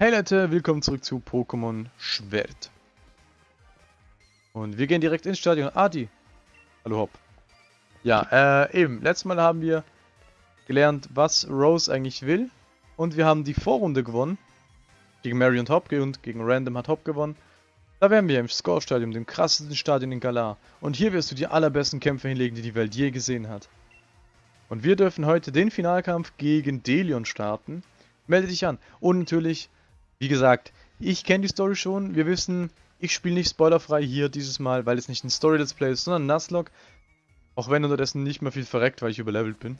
Hey Leute, willkommen zurück zu Pokémon Schwert. Und wir gehen direkt ins Stadion. Adi. Hallo Hopp. Ja, äh, eben. Letztes Mal haben wir gelernt, was Rose eigentlich will. Und wir haben die Vorrunde gewonnen. Gegen Mary und Hop und gegen Random hat Hop gewonnen. Da wären wir im Score-Stadion, dem krassesten Stadion in Galar. Und hier wirst du die allerbesten Kämpfe hinlegen, die die Welt je gesehen hat. Und wir dürfen heute den Finalkampf gegen Delion starten. Melde dich an. Und natürlich wie gesagt, ich kenne die Story schon. Wir wissen, ich spiele nicht spoilerfrei hier dieses Mal, weil es nicht ein Story-Let's Play ist, sondern Nuzlocke. Auch wenn unterdessen nicht mehr viel verreckt, weil ich überlevelt bin.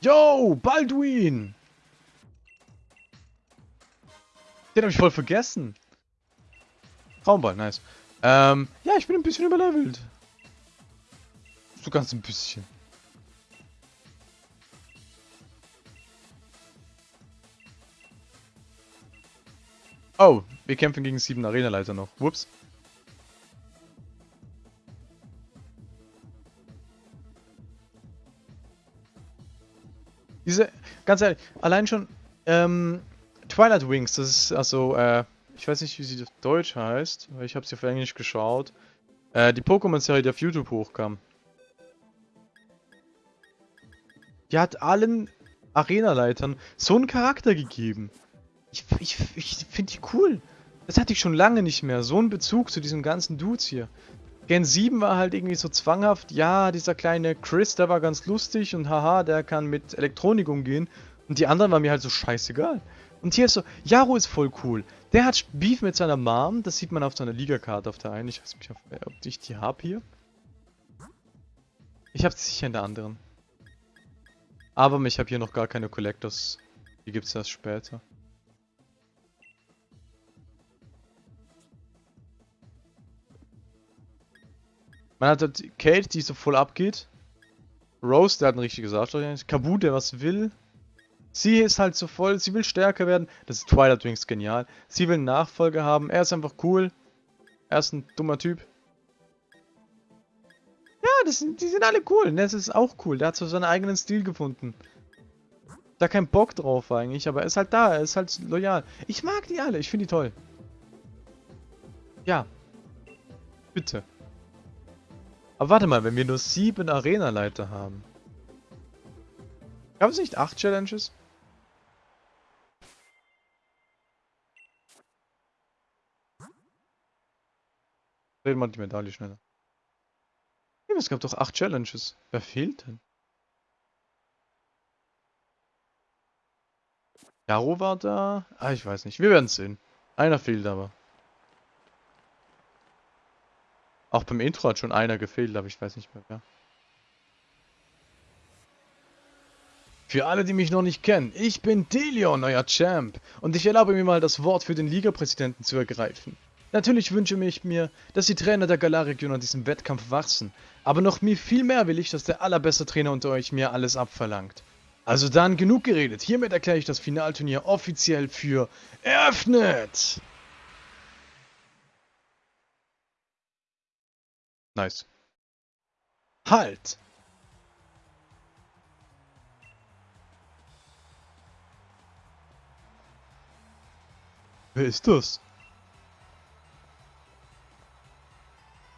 Yo, Balduin! Den habe ich voll vergessen. Traumball, nice. Ähm, ja, ich bin ein bisschen überlevelt. So ganz ein bisschen. Oh, wir kämpfen gegen sieben Arenaleiter noch. Whoops. Diese, ganz ehrlich, allein schon, ähm, Twilight Wings, das ist also, äh, ich weiß nicht, wie sie auf Deutsch heißt, weil ich habe sie auf Englisch geschaut. Äh, die Pokémon-Serie, die auf YouTube hochkam. Die hat allen Arenaleitern so einen Charakter gegeben. Ich, ich, ich finde die cool. Das hatte ich schon lange nicht mehr. So einen Bezug zu diesen ganzen Dudes hier. Gen 7 war halt irgendwie so zwanghaft. Ja, dieser kleine Chris, der war ganz lustig und haha, der kann mit Elektronik umgehen. Und die anderen waren mir halt so scheißegal. Und hier ist so, Jaro ist voll cool. Der hat Beef mit seiner Mom. Das sieht man auf seiner Ligakarte auf der einen. Ich weiß nicht, ob ich die habe hier. Ich habe sie sicher in der anderen. Aber ich habe hier noch gar keine Collectors. Die gibt es erst später. Man hat halt Kate, die so voll abgeht. Rose, der hat ein richtiges Arschloch. Kabu, der was will. Sie ist halt so voll, sie will stärker werden. Das ist Twilight Wings genial. Sie will einen Nachfolger haben. Er ist einfach cool. Er ist ein dummer Typ. Ja, sind, die sind alle cool. Das ist auch cool. Der hat so seinen eigenen Stil gefunden. Da kein Bock drauf eigentlich, aber er ist halt da. Er ist halt loyal. Ich mag die alle. Ich finde die toll. Ja. Bitte. Aber warte mal, wenn wir nur sieben Arena-Leiter haben. Gab es nicht acht Challenges? Reden wir die Medaille schneller. Es gab doch acht Challenges. Wer fehlt denn? Jaro war da? Ah, ich weiß nicht. Wir werden sehen. Einer fehlt aber. Auch beim Intro hat schon einer gefehlt, aber ich weiß nicht mehr wer. Für alle, die mich noch nicht kennen, ich bin Delion, euer Champ, und ich erlaube mir mal das Wort für den Liga-Präsidenten zu ergreifen. Natürlich wünsche ich mir, dass die Trainer der Galar-Region an diesem Wettkampf wachsen, aber noch viel mehr will ich, dass der allerbeste Trainer unter euch mir alles abverlangt. Also dann genug geredet, hiermit erkläre ich das Finalturnier offiziell für eröffnet! Nice. Halt! Wer ist das?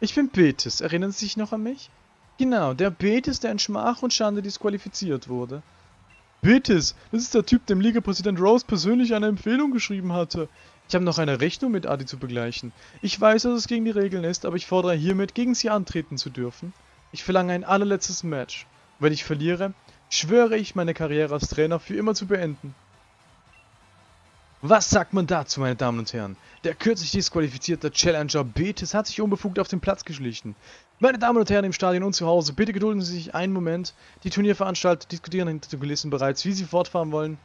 Ich bin Betis. Erinnern Sie sich noch an mich? Genau, der Betis, der in Schmach und Schande disqualifiziert wurde. Betis, das ist der Typ, dem Liga-Präsident Rose persönlich eine Empfehlung geschrieben hatte. Ich habe noch eine Rechnung mit Adi zu begleichen. Ich weiß, dass es gegen die Regeln ist, aber ich fordere hiermit, gegen sie antreten zu dürfen. Ich verlange ein allerletztes Match. Wenn ich verliere, schwöre ich, meine Karriere als Trainer für immer zu beenden. Was sagt man dazu, meine Damen und Herren? Der kürzlich disqualifizierte Challenger Betis hat sich unbefugt auf den Platz geschlichen. Meine Damen und Herren im Stadion und zu Hause, bitte gedulden Sie sich einen Moment. Die Turnierveranstalter diskutieren hinter den Kulissen bereits, wie sie fortfahren wollen.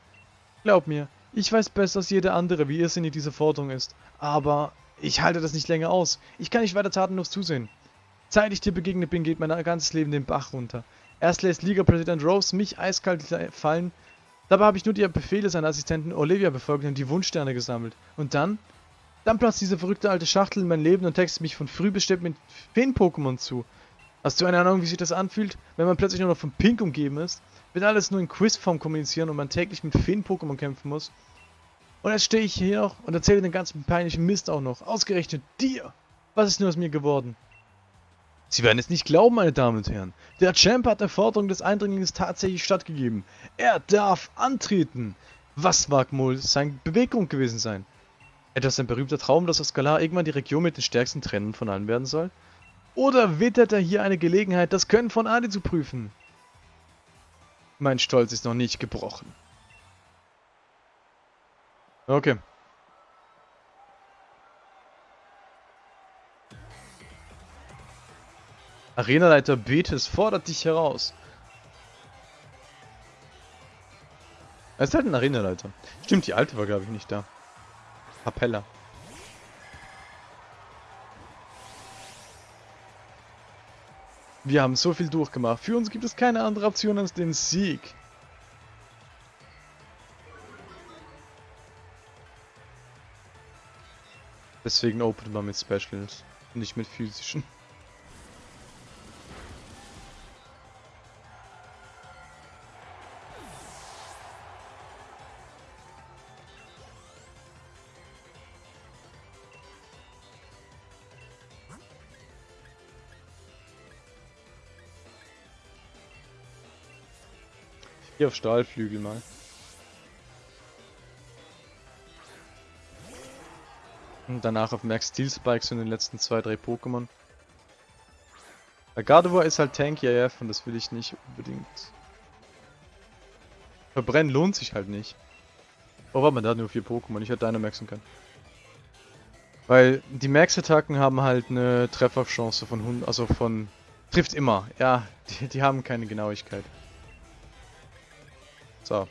Glaub mir, ich weiß besser als jeder andere, wie irrsinnig diese Forderung ist. Aber ich halte das nicht länger aus. Ich kann nicht weiter tatenlos zusehen. Seit ich dir begegnet bin, geht mein ganzes Leben den Bach runter. Erst lässt Liga-Präsident Rose mich eiskalt fallen. Dabei habe ich nur die Befehle seiner Assistentin Olivia befolgt und die Wunschsterne gesammelt. Und dann? Dann platzt diese verrückte alte Schachtel in mein Leben und textet mich von früh bestimmt mit Feen-Pokémon zu. Hast du eine Ahnung, wie sich das anfühlt, wenn man plötzlich nur noch von Pink umgeben ist? Wenn alles nur in Quizform kommunizieren und man täglich mit Feen-Pokémon kämpfen muss? Und jetzt stehe ich hier noch und erzähle den ganzen peinlichen Mist auch noch. Ausgerechnet dir. Was ist nur aus mir geworden? Sie werden es nicht glauben, meine Damen und Herren. Der Champ hat der Forderung des Eindringlings tatsächlich stattgegeben. Er darf antreten. Was mag wohl seine Bewegung gewesen sein? Etwas ein berühmter Traum, dass Oskalar irgendwann die Region mit den stärksten Trennen von allen werden soll? Oder wittert er hier eine Gelegenheit, das Können von Adi zu prüfen? Mein Stolz ist noch nicht gebrochen. Okay. Arenaleiter Betis fordert dich heraus. Er ist halt ein Arenaleiter. Stimmt, die alte war glaube ich nicht da. Capella. Wir haben so viel durchgemacht. Für uns gibt es keine andere Option als den Sieg. Deswegen open man mit Specials, nicht mit physischen. Hier auf Stahlflügel mal. Und danach auf Max Steel Spikes in den letzten zwei, drei Pokémon. Der Gardevoir ist halt Tanky AF und das will ich nicht unbedingt. Verbrennen lohnt sich halt nicht. Oh, warte mal, der hat nur vier Pokémon. Ich hätte Dynamaxen können. Weil die Max-Attacken haben halt eine Trefferchance von 100, also von... Trifft immer. Ja, die, die haben keine Genauigkeit. So.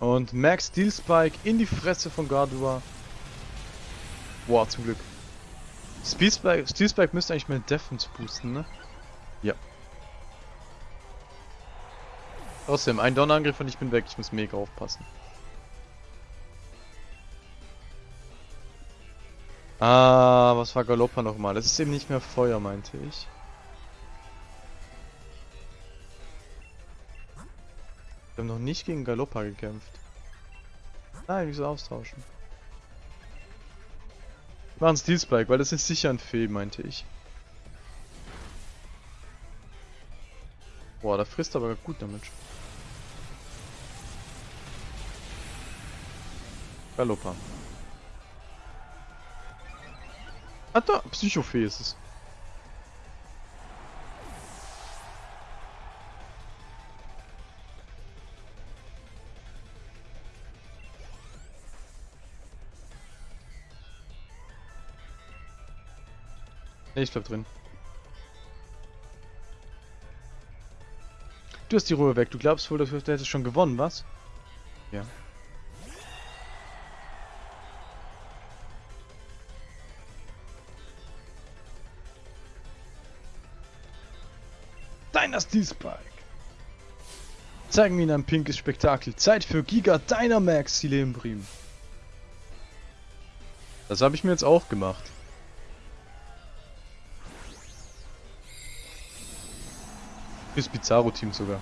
Und Max Steel Spike in die Fresse von Gardua. Boah, zum Glück. Steel Spike, müsste eigentlich meine Defense boosten, ne? Ja. Außerdem, ein Donnerangriff und ich bin weg. Ich muss mega aufpassen. Ah, was war Galoppa nochmal? Das ist eben nicht mehr Feuer, meinte ich. Wir haben noch nicht gegen Galoppa gekämpft. Nein, wieso austauschen? War ein Steel Spike, weil das ist sicher ein Fee, meinte ich. Boah, der frisst aber gut damit. Galoppa. Ah da, Psychofee ist es. Ich bleib drin. Du hast die Ruhe weg. Du glaubst wohl, du hättest schon gewonnen, was? Ja. Dynasty Spike. Zeigen wir ihnen ein pinkes Spektakel. Zeit für Giga Dynamax Silembrim. Das habe ich mir jetzt auch gemacht. Fürs Pizarro-Team sogar.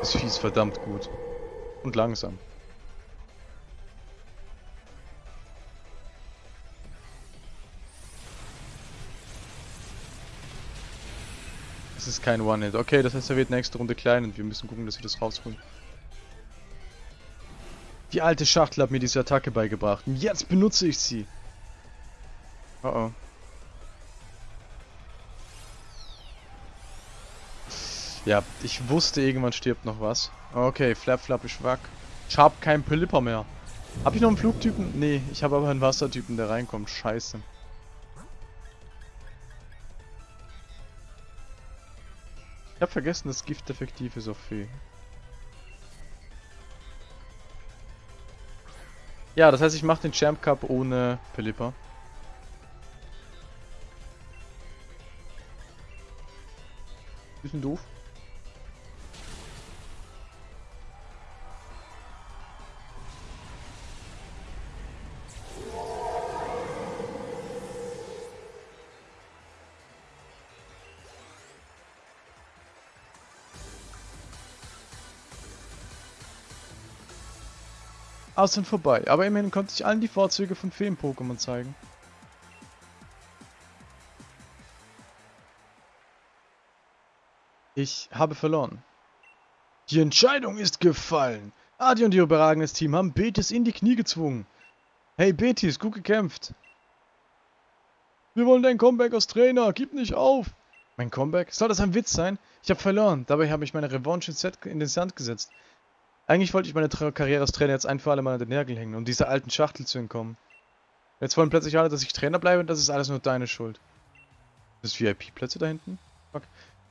Das Vieh ist verdammt gut. Und langsam. Es ist kein One-Hit. Okay, das heißt, er wird nächste Runde klein und wir müssen gucken, dass wir das rausholen. Die alte Schachtel hat mir diese Attacke beigebracht und jetzt benutze ich sie. Oh oh. Ja, ich wusste, irgendwann stirbt noch was. Okay, Flap Flap ist wack. Ich hab keinen Pelipper mehr. Hab ich noch einen Flugtypen? Nee, ich habe aber einen Wassertypen, der reinkommt. Scheiße. Ich hab vergessen, dass Gift effektiv ist auf Sophie. Ja, das heißt, ich mache den Champ Cup ohne Philippa. Bisschen doof. Aus und vorbei. Aber immerhin konnte ich allen die Vorzüge von Feen-Pokémon zeigen. Ich habe verloren. Die Entscheidung ist gefallen. Adi und ihr überragendes Team haben Betis in die Knie gezwungen. Hey Betis, gut gekämpft. Wir wollen dein Comeback als Trainer, gib nicht auf. Mein Comeback? Soll das ein Witz sein? Ich habe verloren, dabei habe ich meine Revanche in den Sand gesetzt. Eigentlich wollte ich meine Tra Karriere als Trainer jetzt ein für alle Mal an den Nägel hängen, um dieser alten Schachtel zu entkommen. Jetzt wollen plötzlich alle, dass ich Trainer bleibe und das ist alles nur deine Schuld. Das VIP-Plätze da hinten? Fuck.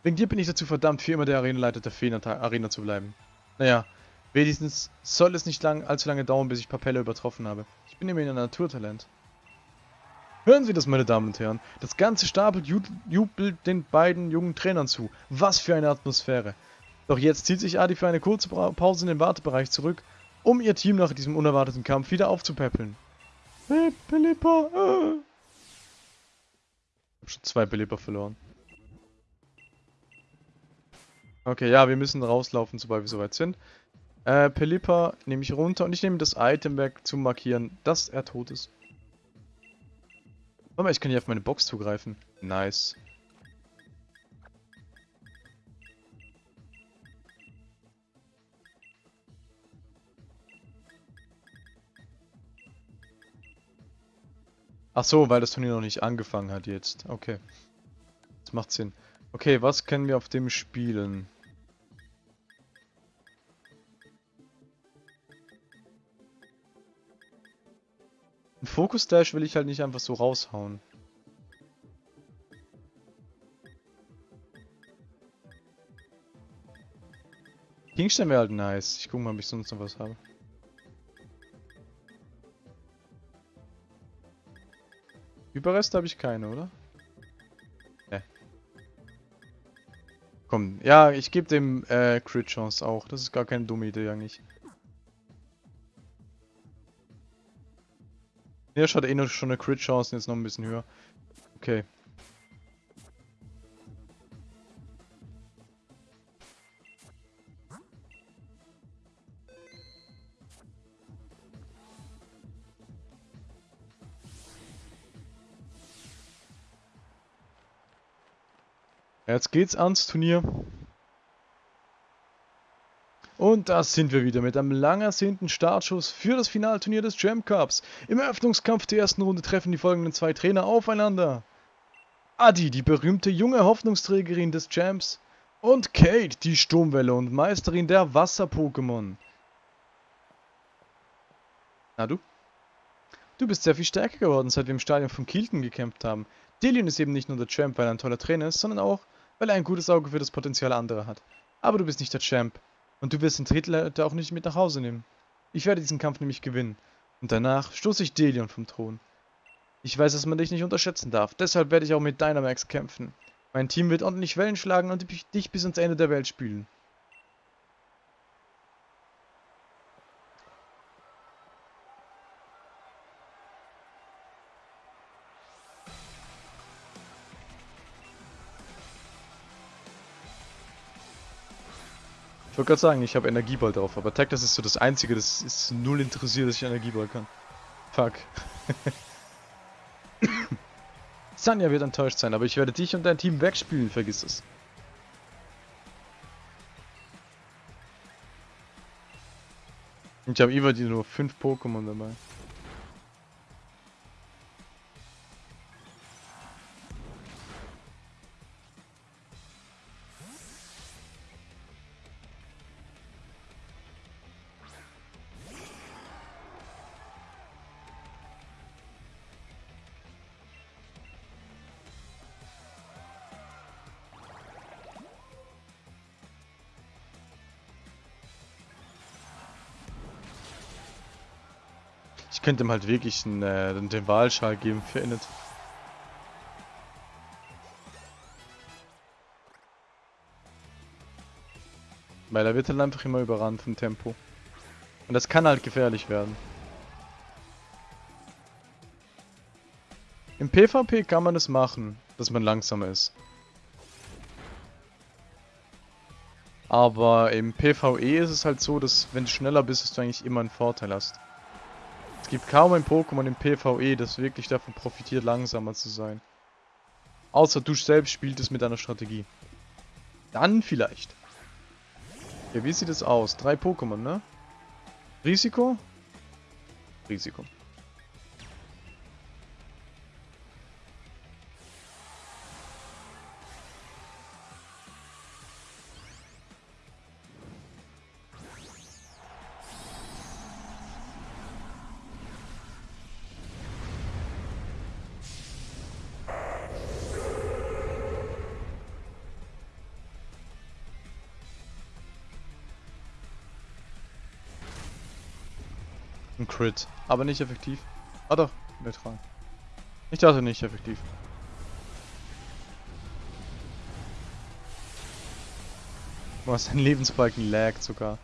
Wegen dir bin ich dazu verdammt, für immer der Arenaleiter der Feen-Arena zu bleiben. Naja, wenigstens soll es nicht lang, allzu lange dauern, bis ich Papelle übertroffen habe. Ich bin immerhin ein Naturtalent. Hören Sie das, meine Damen und Herren. Das ganze Stapel jubelt den beiden jungen Trainern zu. Was für eine Atmosphäre. Doch jetzt zieht sich Adi für eine kurze Pause in den Wartebereich zurück, um ihr Team nach diesem unerwarteten Kampf wieder aufzupäppeln. Hey, Philippa! Äh. Ich hab schon zwei Philippa verloren. Okay, ja, wir müssen rauslaufen, sobald wir soweit sind. Äh, Pelipper nehme ich runter und ich nehme das Item weg, zum markieren, dass er tot ist. Warte mal, ich kann hier auf meine Box zugreifen. Nice. Ach so, weil das Turnier noch nicht angefangen hat jetzt. Okay. Das macht Sinn. Okay, was können wir auf dem spielen? Ein Focus Dash will ich halt nicht einfach so raushauen. Kingstein wäre halt nice. Ich gucke mal, ob ich sonst noch was habe. Überreste habe ich keine, oder? Ne. Komm, ja, ich gebe dem äh, Crit Chance auch. Das ist gar keine dumme Idee eigentlich. Ja, schaut eh noch schon eine Crit Chance, jetzt noch ein bisschen höher. Okay. Jetzt geht's ans Turnier. Und da sind wir wieder mit einem lang ersehnten Startschuss für das Finalturnier des Jam Cups. Im Eröffnungskampf der ersten Runde treffen die folgenden zwei Trainer aufeinander. Adi, die berühmte junge Hoffnungsträgerin des Champs. Und Kate, die Sturmwelle und Meisterin der Wasser-Pokémon. Na du? Du bist sehr viel stärker geworden, seit wir im Stadion von Kilton gekämpft haben. Dillion ist eben nicht nur der Champ, weil er ein toller Trainer ist, sondern auch, weil er ein gutes Auge für das Potenzial anderer hat. Aber du bist nicht der Champ. Und du wirst den Titelleiter auch nicht mit nach Hause nehmen. Ich werde diesen Kampf nämlich gewinnen. Und danach stoße ich Delion vom Thron. Ich weiß, dass man dich nicht unterschätzen darf. Deshalb werde ich auch mit Dynamax kämpfen. Mein Team wird ordentlich Wellen schlagen und dich bis ans Ende der Welt spülen. Wollte gerade sagen, ich habe Energieball drauf, aber Tag, das ist so das einzige, das ist null interessiert, dass ich Energieball kann. Fuck. Sanja wird enttäuscht sein, aber ich werde dich und dein Team wegspielen, vergiss es. Ich habe immer die nur 5 Pokémon dabei. Ich könnte ihm halt wirklich einen, äh, den Wahlschal geben für Init. Weil er wird halt einfach immer überrannt vom Tempo. Und das kann halt gefährlich werden. Im PvP kann man das machen, dass man langsamer ist. Aber im PvE ist es halt so, dass wenn du schneller bist, dass du eigentlich immer einen Vorteil hast. Gibt kaum ein Pokémon im PvE, das wirklich davon profitiert, langsamer zu sein. Außer du selbst spielst es mit einer Strategie. Dann vielleicht. Ja, wie sieht es aus? Drei Pokémon, ne? Risiko? Risiko. Ein Crit. Aber nicht effektiv. Ah doch, neutral. Ich dachte nicht effektiv. Was ein Lebensbalken laggt sogar.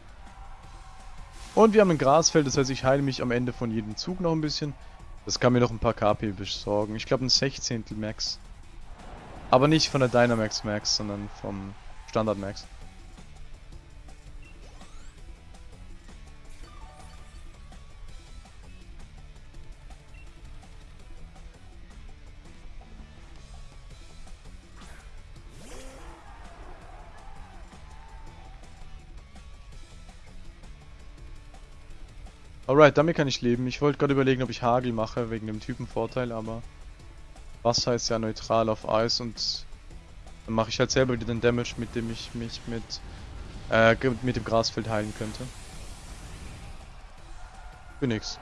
Und wir haben ein Grasfeld, das heißt ich heile mich am Ende von jedem Zug noch ein bisschen. Das kann mir noch ein paar KP besorgen. Ich glaube ein Sechzehntel Max. Aber nicht von der Dynamax Max, sondern vom Standard Max. Alright, damit kann ich leben. Ich wollte gerade überlegen, ob ich Hagel mache, wegen dem Typenvorteil, aber Wasser ist ja neutral auf Eis und dann mache ich halt selber wieder den Damage, mit dem ich mich mit, äh, mit dem Grasfeld heilen könnte. Für nix.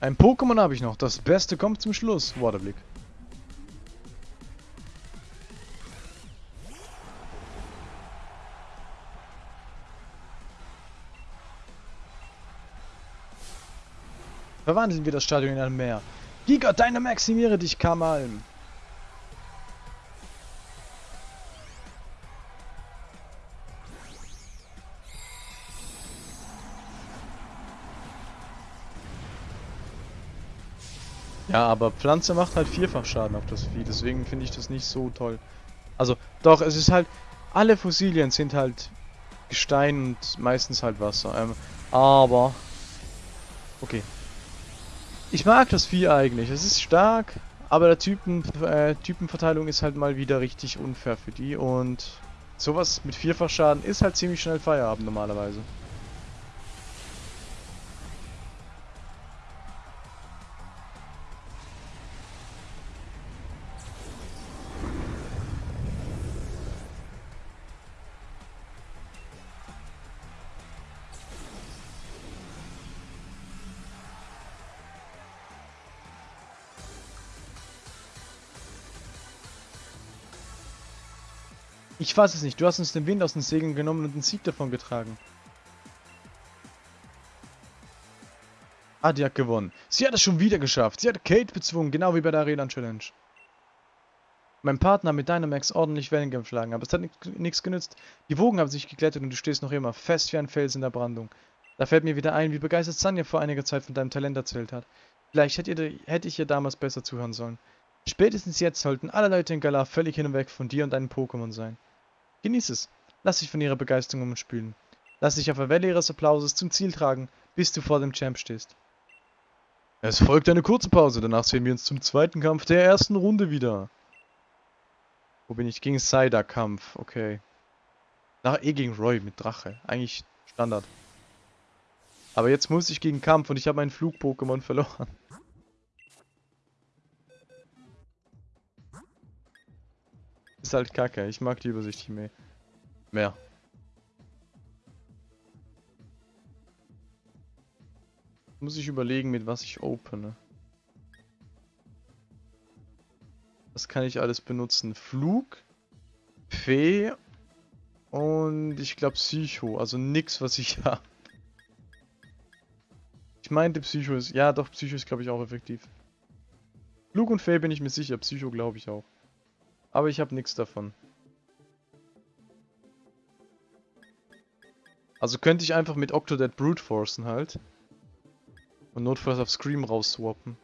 Ein Pokémon habe ich noch. Das Beste kommt zum Schluss. Waterblick. Verwandeln wir das Stadion in ein Meer. Giga, deine maximiere dich, Kamalm. Ja, aber Pflanze macht halt vierfach Schaden auf das Vieh, deswegen finde ich das nicht so toll. Also, doch, es ist halt, alle Fossilien sind halt Gestein und meistens halt Wasser. Ähm, aber, okay. Ich mag das Vieh eigentlich, es ist stark, aber der Typen, äh, Typenverteilung ist halt mal wieder richtig unfair für die und sowas mit vierfach Schaden ist halt ziemlich schnell Feierabend normalerweise. Ich weiß es nicht. Du hast uns den Wind aus den Segeln genommen und den Sieg davon getragen. Ah, die hat gewonnen. Sie hat es schon wieder geschafft. Sie hat Kate bezwungen, genau wie bei der Arena Challenge. Mein Partner hat mit Dynamax ordentlich Wellen geschlagen, aber es hat nichts genützt. Die Wogen haben sich geglättet und du stehst noch immer fest wie ein Fels in der Brandung. Da fällt mir wieder ein, wie begeistert Sanja vor einiger Zeit von deinem Talent erzählt hat. Vielleicht hätte, ich ihr damals besser zuhören sollen. Spätestens jetzt sollten alle Leute in Galar völlig hin und weg von dir und deinen Pokémon sein. Genieß es. Lass dich von ihrer Begeisterung umspülen. Lass dich auf der Welle ihres Applauses zum Ziel tragen, bis du vor dem Champ stehst. Es folgt eine kurze Pause, danach sehen wir uns zum zweiten Kampf der ersten Runde wieder. Wo bin ich? Gegen Cider Kampf, okay. Nach eh gegen Roy mit Drache. Eigentlich Standard. Aber jetzt muss ich gegen Kampf und ich habe meinen Flug-Pokémon verloren. Ist halt kacke. Ich mag die Übersicht mehr. Mehr. Muss ich überlegen, mit was ich opene. Was kann ich alles benutzen? Flug, Fee und ich glaube Psycho. Also nix, was ich habe. Ich meinte Psycho ist... Ja, doch, Psycho ist glaube ich auch effektiv. Flug und Fee bin ich mir sicher. Psycho glaube ich auch. Aber ich habe nichts davon. Also könnte ich einfach mit Octodad Brute Forcen halt. Und notfalls auf Scream rausswappen.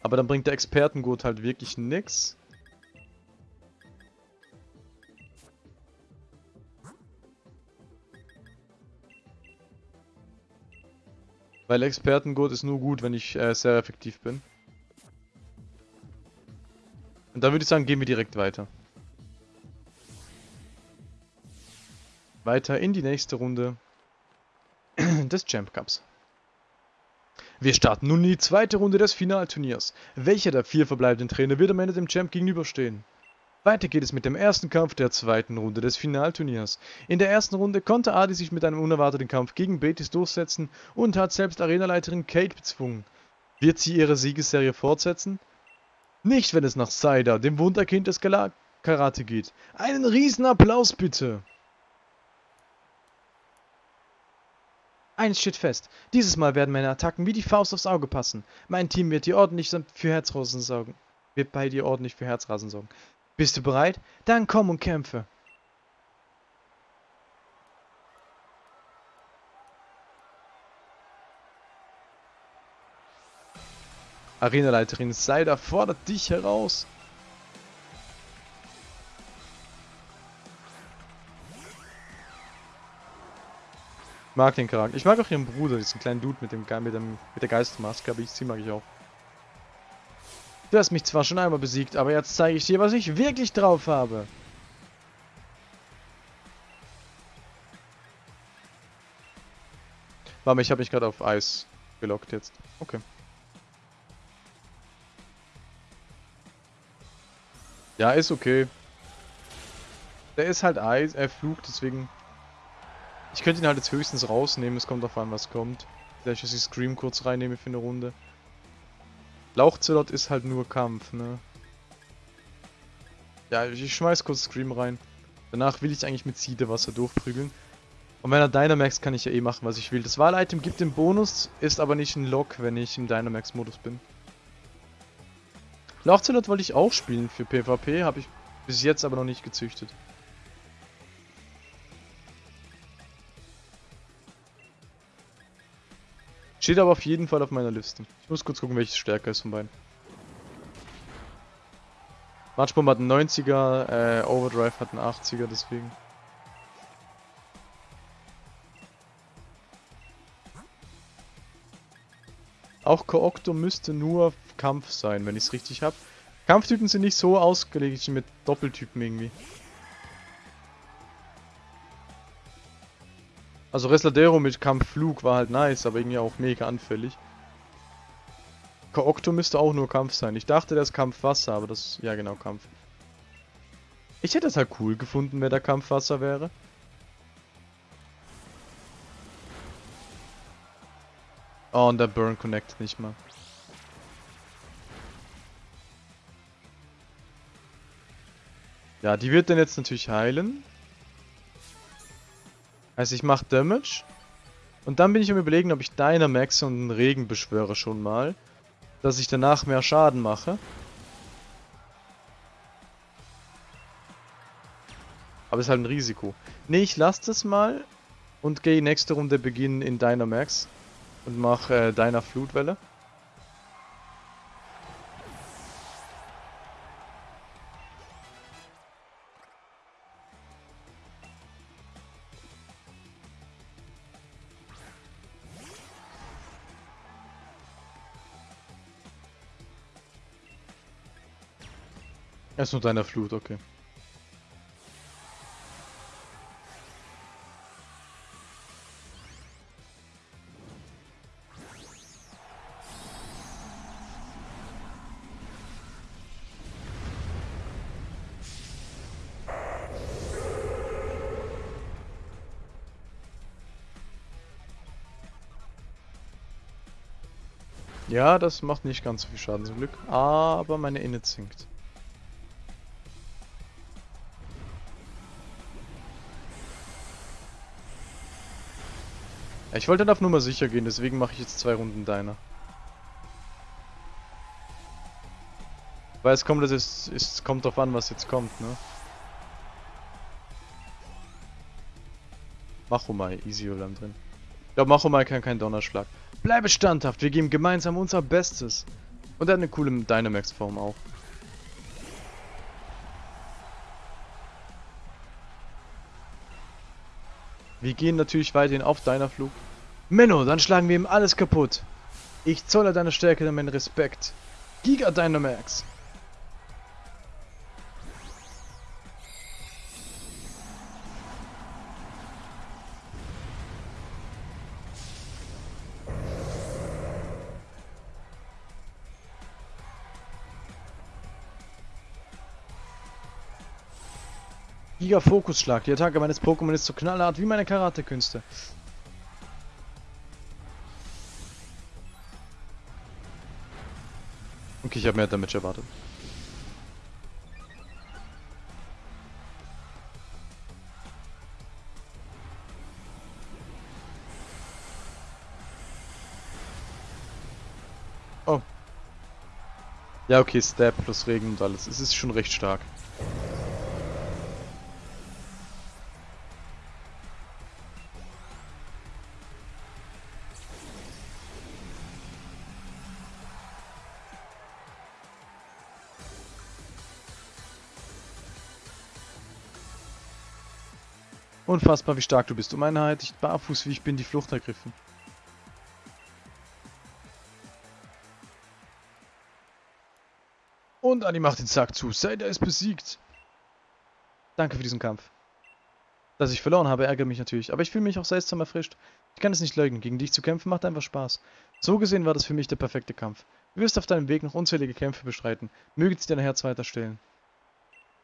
Aber dann bringt der Expertengurt halt wirklich nix. Weil Expertengurt ist nur gut, wenn ich äh, sehr effektiv bin. Und dann würde ich sagen, gehen wir direkt weiter. Weiter in die nächste Runde des Champ Cups. Wir starten nun in die zweite Runde des Finalturniers. Welcher der vier verbleibenden Trainer wird am Ende dem Champ gegenüberstehen? Weiter geht es mit dem ersten Kampf der zweiten Runde des Finalturniers. In der ersten Runde konnte Adi sich mit einem unerwarteten Kampf gegen Betis durchsetzen und hat selbst Arenaleiterin Kate bezwungen. Wird sie ihre Siegesserie fortsetzen? Nicht, wenn es nach Saida, dem Wunderkind des Gala Karate geht. Einen riesen Applaus bitte! Eins steht fest. Dieses Mal werden meine Attacken wie die Faust aufs Auge passen. Mein Team wird dir ordentlich für Herzrasen sorgen. Wird bei dir ordentlich für Herzrasen sorgen. Bist du bereit? Dann komm und kämpfe. Arenaleiterin Seider fordert dich heraus. mag den Charakter. Ich mag auch ihren Bruder, diesen kleinen Dude mit dem, mit dem mit der Geistmaske, aber ich sie mag ich auch. Du hast mich zwar schon einmal besiegt, aber jetzt zeige ich dir, was ich wirklich drauf habe. Warte, ich habe mich gerade auf Eis gelockt jetzt. Okay. Ja, ist okay. Der ist halt Eis, er flucht, deswegen ich könnte ihn halt jetzt höchstens rausnehmen, es kommt auf an, was kommt. Vielleicht, dass ich Scream kurz reinnehme für eine Runde. Lauchzelot ist halt nur Kampf, ne? Ja, ich schmeiß kurz Scream rein. Danach will ich eigentlich mit Siedewasser durchprügeln. Und wenn er Dynamax kann ich ja eh machen, was ich will. Das Wahlitem gibt den Bonus, ist aber nicht ein Lock, wenn ich im Dynamax-Modus bin. Lauchzelot wollte ich auch spielen für PvP, habe ich bis jetzt aber noch nicht gezüchtet. Steht aber auf jeden Fall auf meiner Liste. Ich muss kurz gucken, welches stärker ist von beiden. Matchbomb hat einen 90er, äh, Overdrive hat einen 80er, deswegen. Auch Kookto müsste nur Kampf sein, wenn ich es richtig habe. Kampftypen sind nicht so ausgelegt mit Doppeltypen irgendwie. Also Resladero mit Kampfflug war halt nice, aber irgendwie auch mega anfällig. Kookto müsste auch nur Kampf sein. Ich dachte, der ist Kampfwasser, aber das... Ja, genau, Kampf. Ich hätte es halt cool gefunden, wenn der Kampfwasser wäre. Oh, und der Burn connectet nicht mal. Ja, die wird dann jetzt natürlich heilen. Also ich mache Damage. Und dann bin ich am überlegen, ob ich Dynamax und den Regen beschwöre schon mal. Dass ich danach mehr Schaden mache. Aber ist halt ein Risiko. Ne, ich lasse das mal und gehe nächste Runde beginnen in Dynamax. Und mache äh, Dyna Flutwelle. Erst nur deiner Flut, okay. Ja, das macht nicht ganz so viel Schaden zum Glück, aber meine Inne zinkt. Ich wollte dann auf Nummer sicher gehen, deswegen mache ich jetzt zwei Runden deiner. Weil es kommt, es, es kommt drauf an, was jetzt kommt, ne? Machomai, easy Olam drin. Ich glaube, Machomai kann keinen Donnerschlag. Bleibe standhaft, wir geben gemeinsam unser Bestes. Und er hat eine coole Dynamax-Form auch. Wir gehen natürlich weiterhin auf deiner Flug. Menno, dann schlagen wir ihm alles kaputt. Ich zolle deine Stärke und meinen Respekt. Giga Dynamax. Giga Fokusschlag. Die Attacke meines Pokémon ist so knallhart wie meine Karate-Künste. Okay, ich habe mehr Damage erwartet. Oh. Ja, okay, Stab plus Regen und alles. Es ist schon recht stark. Unfassbar, wie stark du bist. Um Einheit, ich barfuß, wie ich bin, die Flucht ergriffen. Und Anni macht den Sack zu. Seider ist besiegt. Danke für diesen Kampf. Dass ich verloren habe, ärgert mich natürlich. Aber ich fühle mich auch seltsam erfrischt. Ich kann es nicht leugnen. Gegen dich zu kämpfen macht einfach Spaß. So gesehen war das für mich der perfekte Kampf. Du wirst auf deinem Weg noch unzählige Kämpfe bestreiten. Möge sie dein Herz weiter stillen.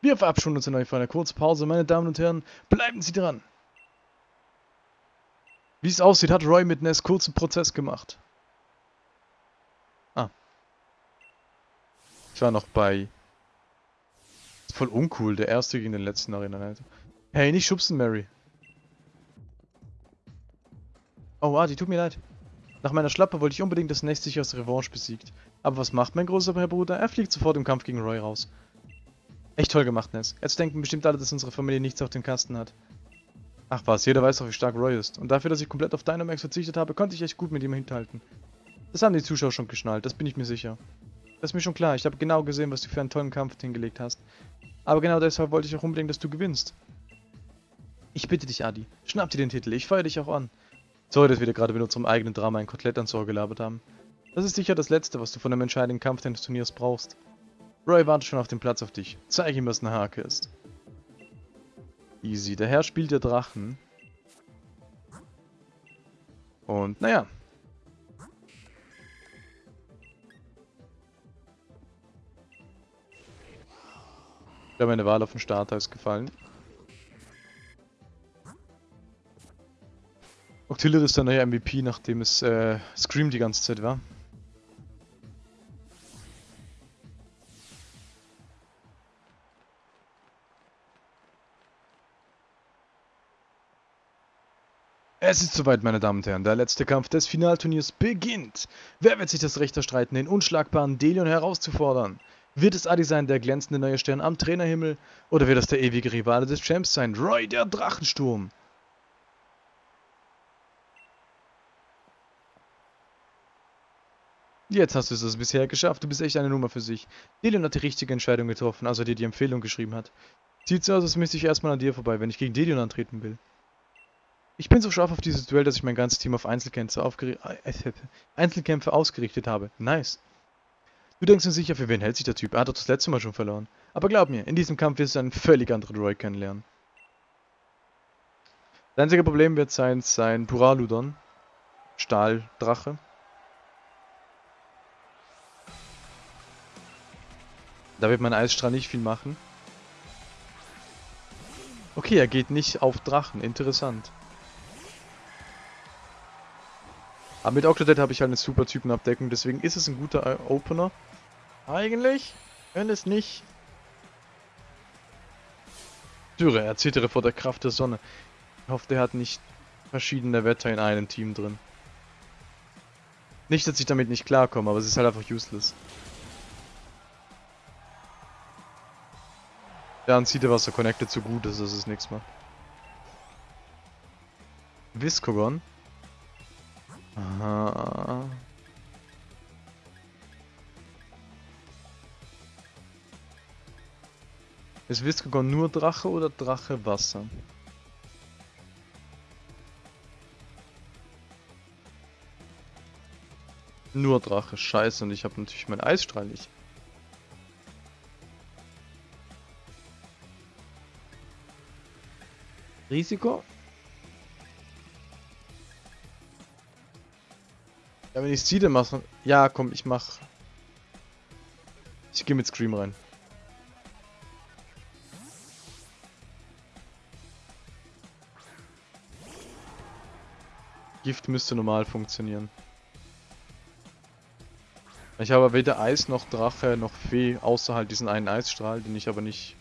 Wir verabschieden uns in euch für eine kurze Pause. Meine Damen und Herren, bleiben Sie dran. Wie es aussieht, hat Roy mit Ness kurzen Prozess gemacht. Ah. Ich war noch bei... Voll uncool, der erste gegen den letzten Arena. Hey, nicht schubsen, Mary. Oh, ah, die tut mir leid. Nach meiner Schlappe wollte ich unbedingt das Nest sich aus Revanche besiegt. Aber was macht mein großer Bruder? Er fliegt sofort im Kampf gegen Roy raus. Echt toll gemacht, Ness. Jetzt denken bestimmt alle, dass unsere Familie nichts auf dem Kasten hat. Ach was, jeder weiß doch, wie stark Roy ist. Und dafür, dass ich komplett auf Dynamax verzichtet habe, konnte ich echt gut mit ihm hinhalten. Das haben die Zuschauer schon geschnallt, das bin ich mir sicher. Das ist mir schon klar, ich habe genau gesehen, was du für einen tollen Kampf hingelegt hast. Aber genau deshalb wollte ich auch unbedingt, dass du gewinnst. Ich bitte dich, Adi, schnapp dir den Titel, ich feuer dich auch an. Sorry, dass wir dir gerade mit unserem eigenen Drama ein Kotelett ans Ohr gelabert haben. Das ist sicher das Letzte, was du von einem entscheidenden Kampf deines Turniers brauchst. Roy wartet schon auf dem Platz auf dich. Zeig ihm, was eine Hake ist. Easy. Der Herr spielt der Drachen. Und naja. Ich glaube, meine Wahl auf den Starter ist gefallen. Octillery ist der neue MVP, nachdem es äh, Scream die ganze Zeit war. Es ist soweit, meine Damen und Herren. Der letzte Kampf des Finalturniers beginnt. Wer wird sich das Recht erstreiten, den unschlagbaren Delion herauszufordern? Wird es Adi sein, der glänzende neue Stern am Trainerhimmel? Oder wird es der ewige Rivale des Champs sein, Roy, der Drachensturm? Jetzt hast du es bisher geschafft. Du bist echt eine Nummer für sich. Delion hat die richtige Entscheidung getroffen, als er dir die Empfehlung geschrieben hat. Sieht so aus, als müsste ich erstmal an dir vorbei, wenn ich gegen Delion antreten will. Ich bin so scharf auf dieses Duell, dass ich mein ganzes Team auf Einzelkämpfe, äh, Einzelkämpfe ausgerichtet habe. Nice. Du denkst mir sicher, für wen hält sich der Typ? Er hat doch das letzte Mal schon verloren. Aber glaub mir, in diesem Kampf wirst du einen völlig anderen Roy kennenlernen. Das einzige Problem wird sein, sein Puraludon. Stahldrache. Da wird mein Eisstrahl nicht viel machen. Okay, er geht nicht auf Drachen. Interessant. Aber mit Octodad habe ich halt eine super Typenabdeckung, deswegen ist es ein guter Opener. Eigentlich, wenn es nicht... Dürre, er zittere vor der Kraft der Sonne. Ich hoffe, der hat nicht verschiedene Wetter in einem Team drin. Nicht, dass ich damit nicht klarkomme, aber es ist halt einfach useless. Der Anziehewasser connected so gut ist, dass es nichts macht. Viscogon. Aha. Ist Viscogon nur Drache oder Drache Wasser? Nur Drache, scheiße, und ich habe natürlich meinen Eisstrahl nicht. Risiko? Ja, wenn ich Seede mache... Ja, komm, ich mach... Ich gehe mit Scream rein. Gift müsste normal funktionieren. Ich habe weder Eis noch Drache noch Fee, außer halt diesen einen Eisstrahl, den ich aber nicht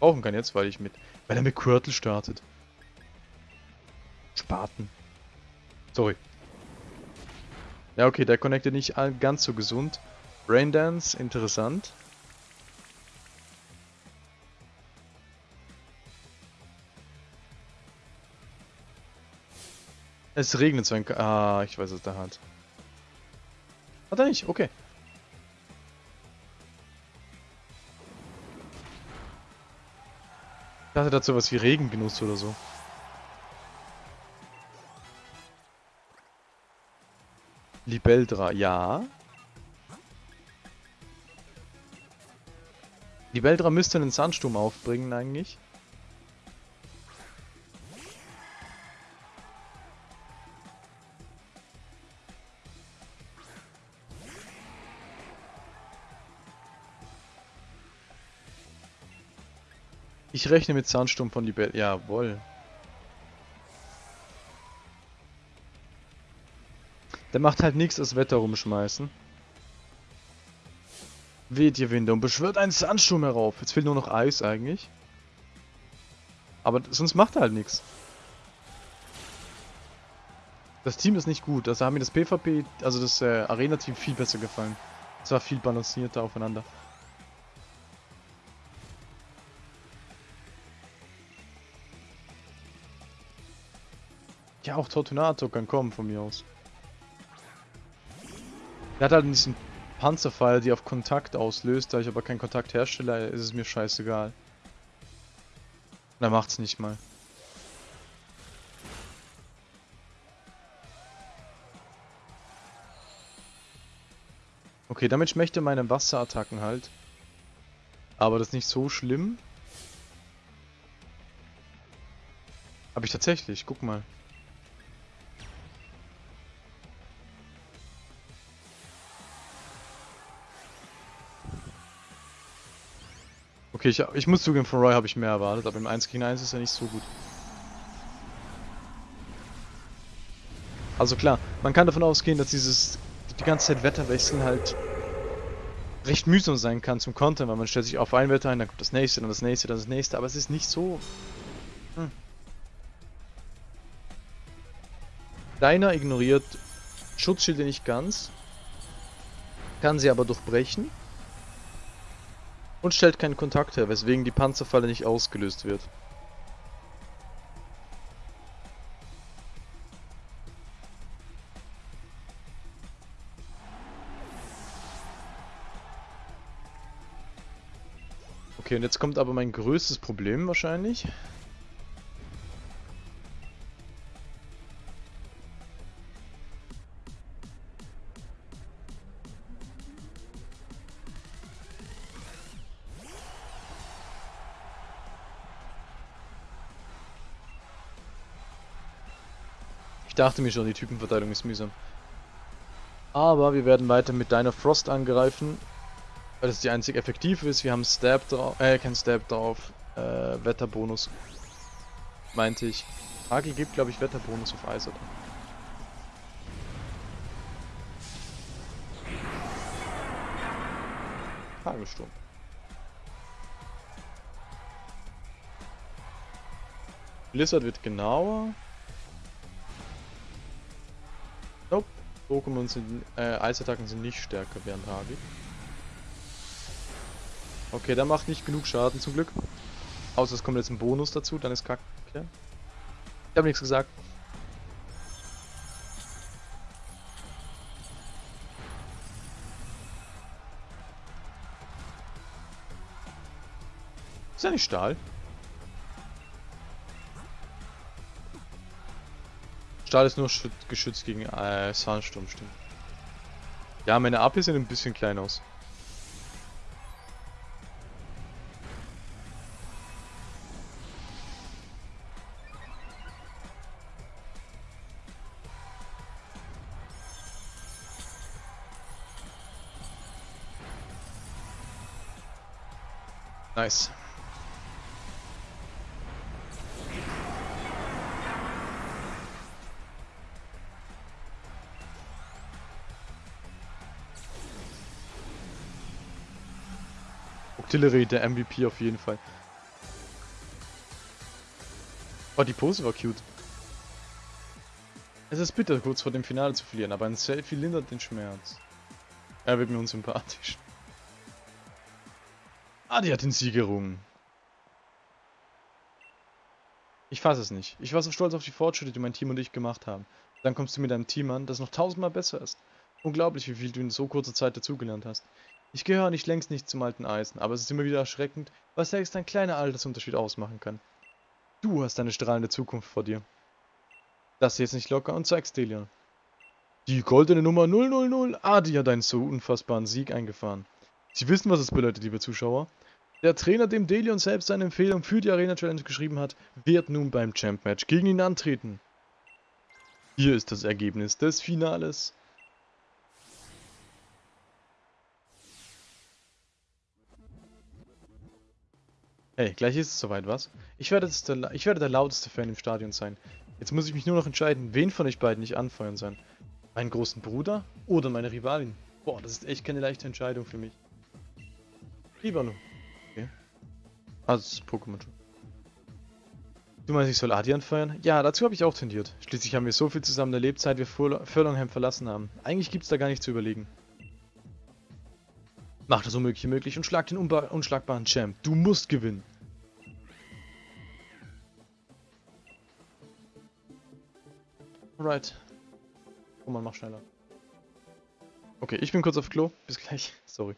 brauchen kann jetzt, weil ich mit... Weil er mit Quirtle startet. Spaten. Sorry. Ja, okay, der connectet nicht ganz so gesund. Braindance, interessant. Es regnet so ein... Ah, ich weiß, was der hat. Hat er nicht? Okay. Ich dachte dazu was wie Regengenuss oder so. Libeldra, ja. Libeldra müsste einen Sandsturm aufbringen eigentlich. Ich rechne mit Sandsturm von Libel. Jawohl. Der macht halt nichts als Wetter rumschmeißen. Weht ihr Winde und beschwört einen Sandsturm herauf. Jetzt fehlt nur noch Eis eigentlich. Aber sonst macht er halt nichts. Das Team ist nicht gut. Also haben mir das PvP, also das äh, Arena-Team viel besser gefallen. Es war viel balancierter aufeinander. Ja, auch Tortunato kann kommen von mir aus. Er hat halt diesen Panzerpfeil, die auf Kontakt auslöst. Da ich aber keinen Kontakt herstelle, ist es mir scheißegal. Er macht's nicht mal. Okay, damit schmeckt er meine Wasserattacken halt. Aber das ist nicht so schlimm. Hab ich tatsächlich, guck mal. Okay, ich, ich muss zugeben, von Roy habe ich mehr erwartet, aber im 1 gegen 1 ist er nicht so gut. Also klar, man kann davon ausgehen, dass dieses die ganze Zeit Wetterwechseln halt recht mühsam sein kann zum Content, weil man stellt sich auf ein Wetter ein, dann kommt das nächste, dann das nächste, dann das nächste, aber es ist nicht so... Hm. Deiner ignoriert Schutzschilde nicht ganz, kann sie aber durchbrechen. Und stellt keinen Kontakt her, weswegen die Panzerfalle nicht ausgelöst wird. Okay, und jetzt kommt aber mein größtes Problem wahrscheinlich. Ich dachte mir schon, die Typenverteilung ist mühsam. Aber wir werden weiter mit deiner Frost angreifen, weil das die einzige effektive ist. Wir haben Stab drauf, äh, kein Stab drauf, äh, Wetterbonus, meinte ich. Hagel gibt, glaube ich, Wetterbonus auf Eis, oder? Hagelsturm. Blizzard wird genauer. Pokémon sind, äh, Eisattacken sind nicht stärker während Hagel. Okay, der macht nicht genug Schaden zum Glück. Außer es kommt jetzt ein Bonus dazu, dann ist kacke. Ich habe nichts gesagt. Ist ja nicht Stahl. Stahl ist nur geschützt gegen äh, Sandsturm, stimmt. Ja, meine AP sehen ein bisschen klein aus. Nice. Octillery, der MVP auf jeden Fall. Oh, die Pose war cute. Es ist bitter, kurz vor dem Finale zu verlieren, aber ein Selfie lindert den Schmerz. Er wird mir unsympathisch. Ah, die hat den Sieg gerungen. Ich fasse es nicht. Ich war so stolz auf die Fortschritte, die mein Team und ich gemacht haben. Dann kommst du mit einem Team an, das noch tausendmal besser ist. Unglaublich, wie viel du in so kurzer Zeit dazugelernt hast. Ich gehöre nicht längst nicht zum alten Eisen, aber es ist immer wieder erschreckend, was selbst ein kleiner Altersunterschied ausmachen kann. Du hast eine strahlende Zukunft vor dir. Lass jetzt nicht locker und zeig's Delian. Die goldene Nummer 000 Adi hat einen so unfassbaren Sieg eingefahren. Sie wissen, was es bedeutet, liebe Zuschauer. Der Trainer, dem Delion selbst seine Empfehlung für die Arena Challenge geschrieben hat, wird nun beim Champ Match gegen ihn antreten. Hier ist das Ergebnis des Finales. Hey, gleich ist es soweit, was? Ich werde, der, ich werde der lauteste Fan im Stadion sein. Jetzt muss ich mich nur noch entscheiden, wen von euch beiden ich anfeuern soll. Meinen großen Bruder oder meine Rivalin? Boah, das ist echt keine leichte Entscheidung für mich. Lieber Okay. Also, Pokémon schon. Du meinst, ich soll Adi anfeuern? Ja, dazu habe ich auch tendiert. Schließlich haben wir so viel zusammen erlebt, seit wir Furlongheim verlassen haben. Eigentlich gibt's da gar nicht zu überlegen. Mach das Unmögliche möglich und schlag den unschlagbaren Champ. Du musst gewinnen. Alright. Komm mal, mach schneller. Okay, ich bin kurz auf Klo. Bis gleich. Sorry.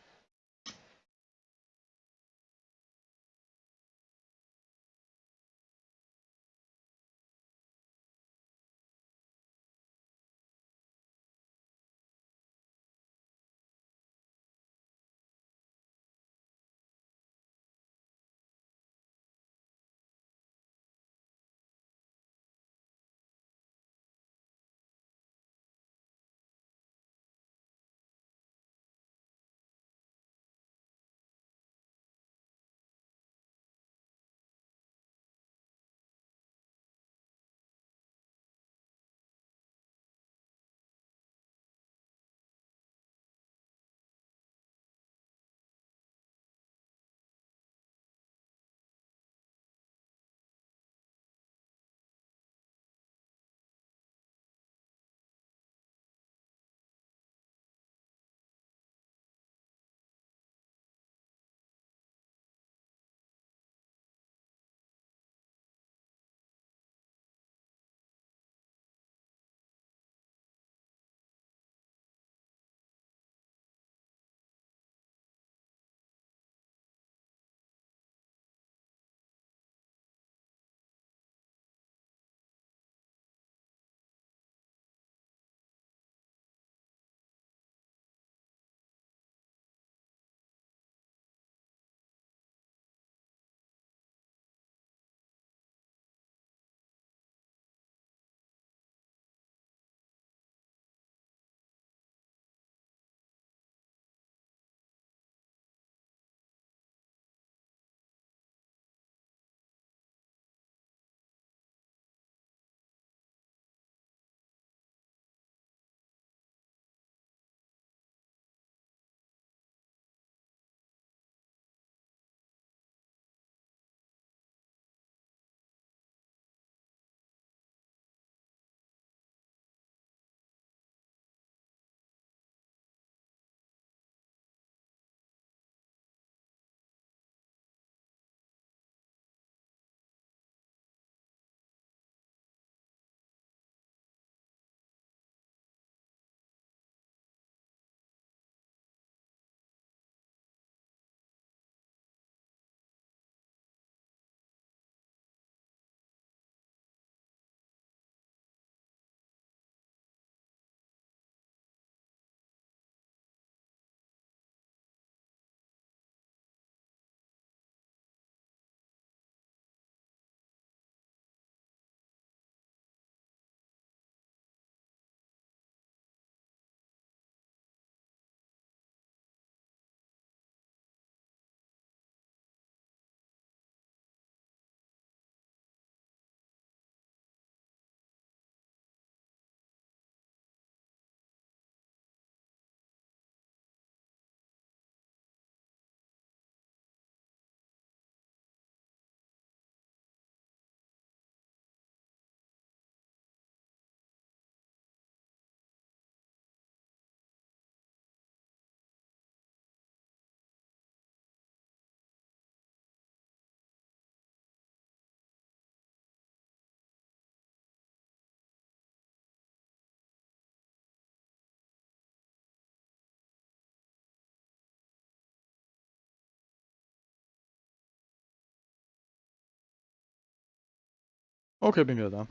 Okay, bin wieder da.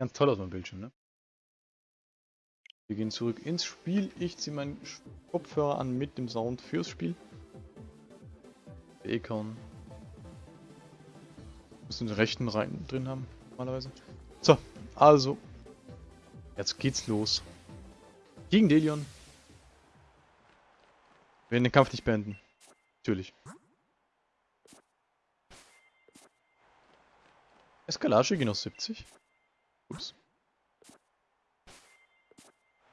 Ganz toll aus meinem Bildschirm, ne? Wir gehen zurück ins Spiel. Ich ziehe meinen Kopfhörer an mit dem Sound fürs Spiel. Econ. Müssen den rechten rein drin haben, normalerweise. So, also. Jetzt geht's los. Gegen Delion. Wir werden den Kampf nicht beenden. Natürlich. Eskalage gehen auf 70. Ups.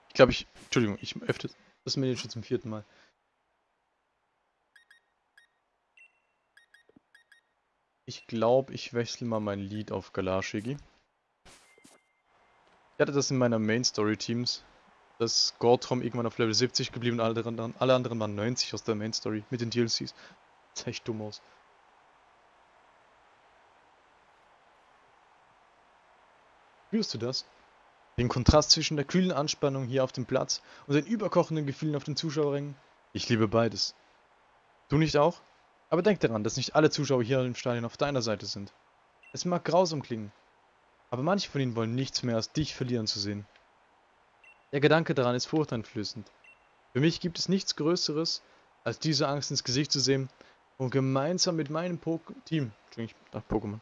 Ich glaube, ich... Entschuldigung, ich öffne das Menü schon zum vierten Mal. Ich glaube, ich wechsle mal mein Lied auf Galashigi. Ich hatte das in meiner Main Story Teams, dass Gortrom irgendwann auf Level 70 geblieben und alle anderen, alle anderen waren 90 aus der Main Story mit den DLCs. Das sah echt dumm aus. Spürst du das? Den Kontrast zwischen der kühlen Anspannung hier auf dem Platz und den überkochenden Gefühlen auf den Zuschauerrängen? Ich liebe beides. Du nicht auch? Aber denk daran, dass nicht alle Zuschauer hier im Stadion auf deiner Seite sind. Es mag grausam klingen, aber manche von ihnen wollen nichts mehr als dich verlieren zu sehen. Der Gedanke daran ist furchteinflößend. Für mich gibt es nichts Größeres, als diese Angst ins Gesicht zu sehen und gemeinsam mit meinem po Team, ich Pokémon,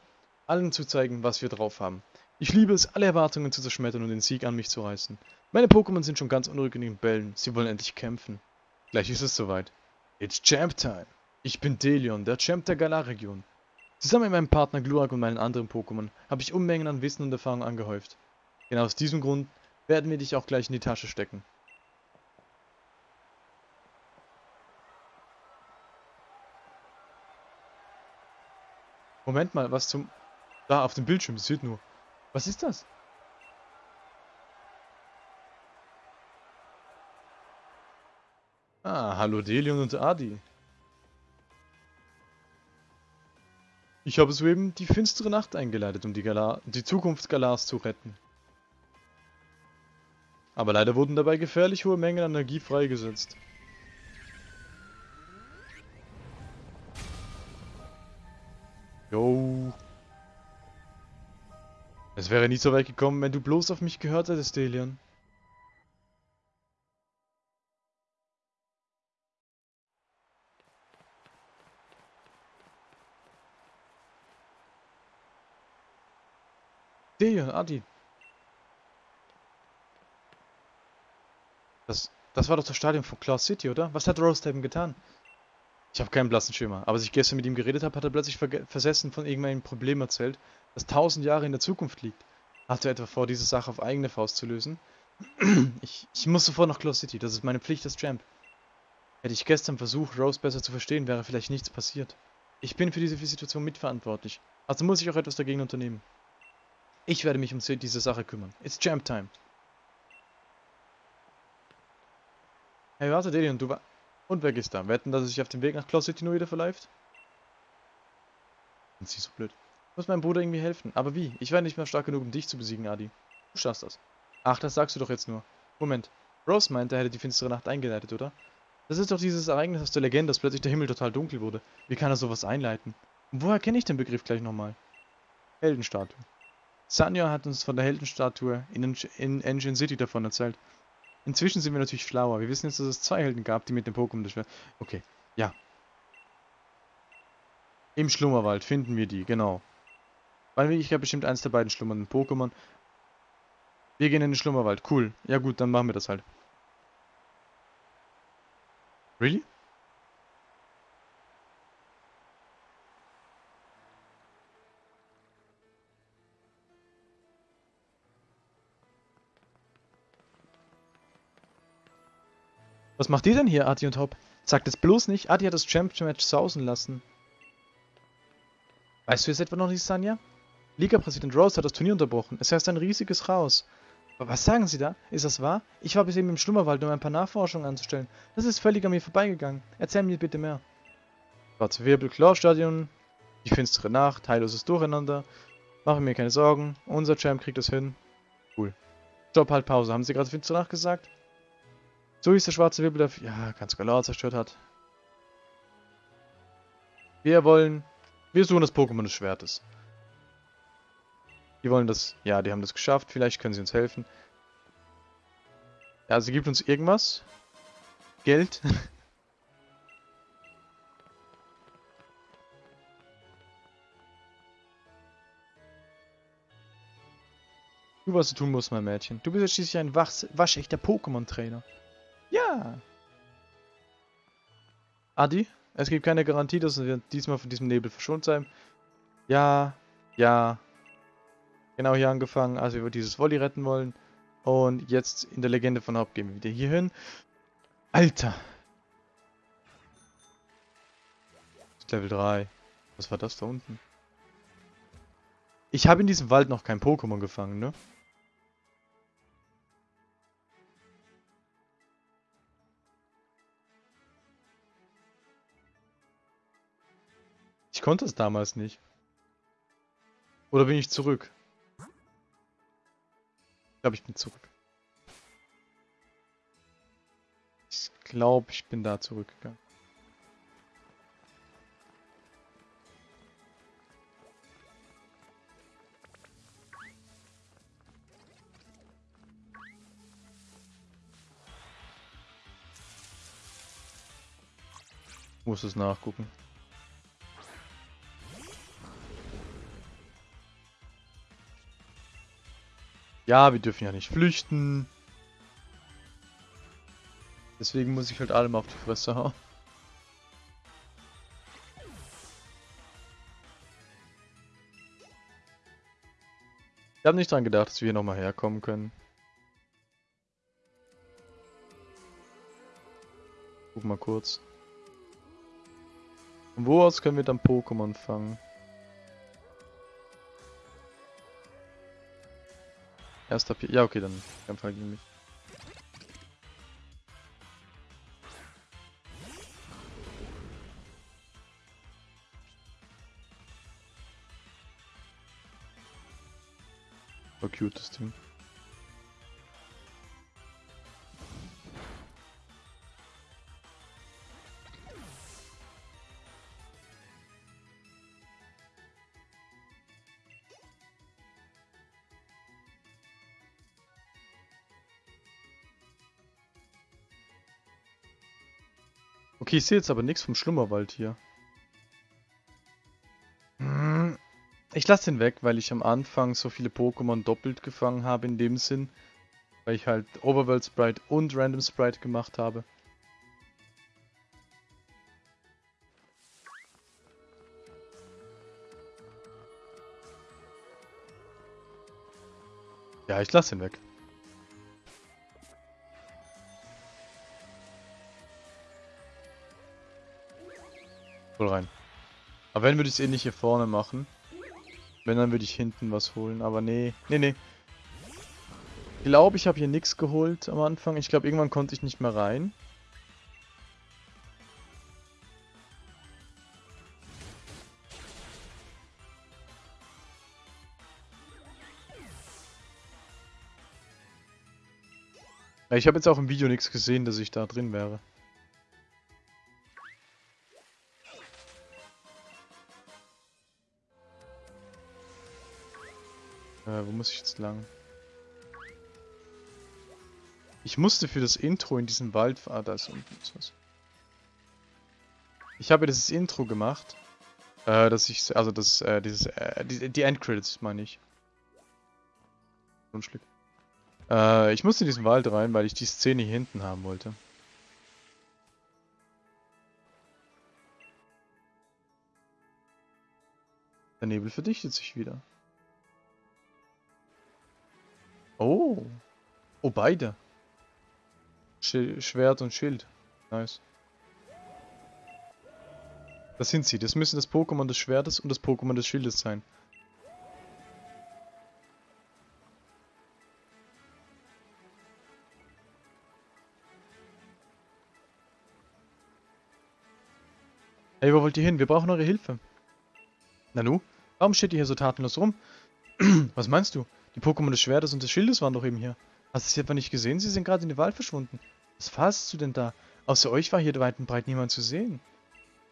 allen zu zeigen, was wir drauf haben. Ich liebe es, alle Erwartungen zu zerschmettern und den Sieg an mich zu reißen. Meine Pokémon sind schon ganz unruhig in den Bällen, sie wollen endlich kämpfen. Gleich ist es soweit. It's Champ Time! Ich bin Delion, der Champ der Galar-Region. Zusammen mit meinem Partner Glurak und meinen anderen Pokémon habe ich Unmengen an Wissen und Erfahrung angehäuft. Genau aus diesem Grund werden wir dich auch gleich in die Tasche stecken. Moment mal, was zum... Da, auf dem Bildschirm, wird nur... Was ist das? Ah, hallo Delion und Adi. Ich habe soeben die finstere Nacht eingeleitet, um die, Galar die Zukunft Galars zu retten. Aber leider wurden dabei gefährlich hohe Mengen an Energie freigesetzt. Yo. Es wäre nie so weit gekommen, wenn du bloß auf mich gehört hättest, Delian. Delian, Adi. Das, das war doch das Stadion von Claw City, oder? Was hat Rosehaven getan? Ich habe keinen blassen Schimmer, aber als ich gestern mit ihm geredet habe, hat er plötzlich versessen von irgendeinem Problem erzählt, das tausend Jahre in der Zukunft liegt. Hat er etwa vor, diese Sache auf eigene Faust zu lösen? ich, ich muss sofort nach Claw City, das ist meine Pflicht als Champ. Hätte ich gestern versucht, Rose besser zu verstehen, wäre vielleicht nichts passiert. Ich bin für diese Situation mitverantwortlich, also muss ich auch etwas dagegen unternehmen. Ich werde mich um diese Sache kümmern. It's Champ Time. Hey, warte, Delian, du war... Und wer ist da? Wetten, dass er sich auf dem Weg nach nur wieder verläuft? Sind sie so blöd. Muss meinem Bruder irgendwie helfen. Aber wie? Ich war nicht mehr stark genug, um dich zu besiegen, Adi. Du schaffst das. Ach, das sagst du doch jetzt nur. Moment. Rose meinte, er hätte die finstere Nacht eingeleitet, oder? Das ist doch dieses Ereignis aus der Legende, dass plötzlich der Himmel total dunkel wurde. Wie kann er sowas einleiten? Und woher kenne ich den Begriff gleich nochmal? Heldenstatue. Sanyo hat uns von der Heldenstatue in, in Engine City davon erzählt. Inzwischen sind wir natürlich schlauer. Wir wissen jetzt, dass es zwei Helden gab, die mit dem Pokémon das Okay, ja. Im Schlummerwald finden wir die, genau. Weil ich habe bestimmt eins der beiden schlummernden Pokémon. Wir gehen in den Schlummerwald. Cool. Ja gut, dann machen wir das halt. Really? Was macht ihr denn hier, Adi und Hop? Sagt es bloß nicht, Adi hat das Champion-Match sausen lassen. Weißt du jetzt etwa noch nicht, Sanja? Liga-Präsident Rose hat das Turnier unterbrochen. Es herrscht ein riesiges Chaos. Aber was sagen Sie da? Ist das wahr? Ich war bis eben im Schlummerwald, um ein paar Nachforschungen anzustellen. Das ist völlig an mir vorbeigegangen. Erzähl mir bitte mehr. Schwarze Wirbel, Claw-Stadion, die finstere Nacht, heilloses Durcheinander. Mache mir keine Sorgen, unser Champ kriegt das hin. Cool. Stopp, halt Pause. Haben Sie gerade finstere Nacht gesagt? So ist der schwarze Wirbel, der ja, ganz Galar zerstört hat. Wir wollen Wir suchen das Pokémon des Schwertes. Die wollen das... Ja, die haben das geschafft. Vielleicht können sie uns helfen. Ja, sie gibt uns irgendwas. Geld. Du, was du tun musst, mein Mädchen. Du bist ja schließlich ein waschechter Pokémon-Trainer. Ja. Adi, es gibt keine Garantie, dass wir diesmal von diesem Nebel verschont sein. Ja, ja. Genau hier angefangen, als wir dieses Volley retten wollen. Und jetzt in der Legende von Haupt gehen wir wieder hier hin. Alter. Level 3. Was war das da unten? Ich habe in diesem Wald noch kein Pokémon gefangen, ne? Konnte es damals nicht. Oder bin ich zurück? Ich glaube, ich bin zurück. Ich glaube, ich bin da zurückgegangen. Muss es nachgucken. Ja, wir dürfen ja nicht flüchten. Deswegen muss ich halt allem auf die Fresse hauen. Ich habe nicht dran gedacht, dass wir hier nochmal herkommen können. Guck mal kurz. Von wo aus können wir dann Pokémon fangen? Erster Pi Ja, okay, dann Kämpfer gegen mich. So cute das Ding. Okay, ich sehe jetzt aber nichts vom Schlummerwald hier. Hm, Ich lasse den weg, weil ich am Anfang so viele Pokémon doppelt gefangen habe in dem Sinn. Weil ich halt Overworld Sprite und Random Sprite gemacht habe. Ja, ich lasse ihn weg. Voll rein. Aber wenn würde ich es eh nicht hier vorne machen. Wenn, dann würde ich hinten was holen. Aber nee, nee, nee. Ich glaube, ich habe hier nichts geholt am Anfang. Ich glaube, irgendwann konnte ich nicht mehr rein. Ich habe jetzt auch im Video nichts gesehen, dass ich da drin wäre. Muss ich jetzt lang? Ich musste für das Intro in diesem Wald... Ah, da ist unten was. Ich habe dieses Intro gemacht. Äh, dass ich... Also das... Äh, dieses... Äh, die, die Endcredits meine ich. Grundstück. Äh, ich musste in diesen Wald rein, weil ich die Szene hier hinten haben wollte. Der Nebel verdichtet sich wieder. Oh. Oh, beide. Sch Schwert und Schild. Nice. Das sind sie. Das müssen das Pokémon des Schwertes und das Pokémon des Schildes sein. Hey, wo wollt ihr hin? Wir brauchen eure Hilfe. Nanu, warum steht ihr hier so tatenlos rum? Was meinst du? Die Pokémon des Schwertes und des Schildes waren doch eben hier. Hast du sie etwa nicht gesehen? Sie sind gerade in den Wald verschwunden. Was fasst du denn da? Außer euch war hier weit und breit niemand zu sehen.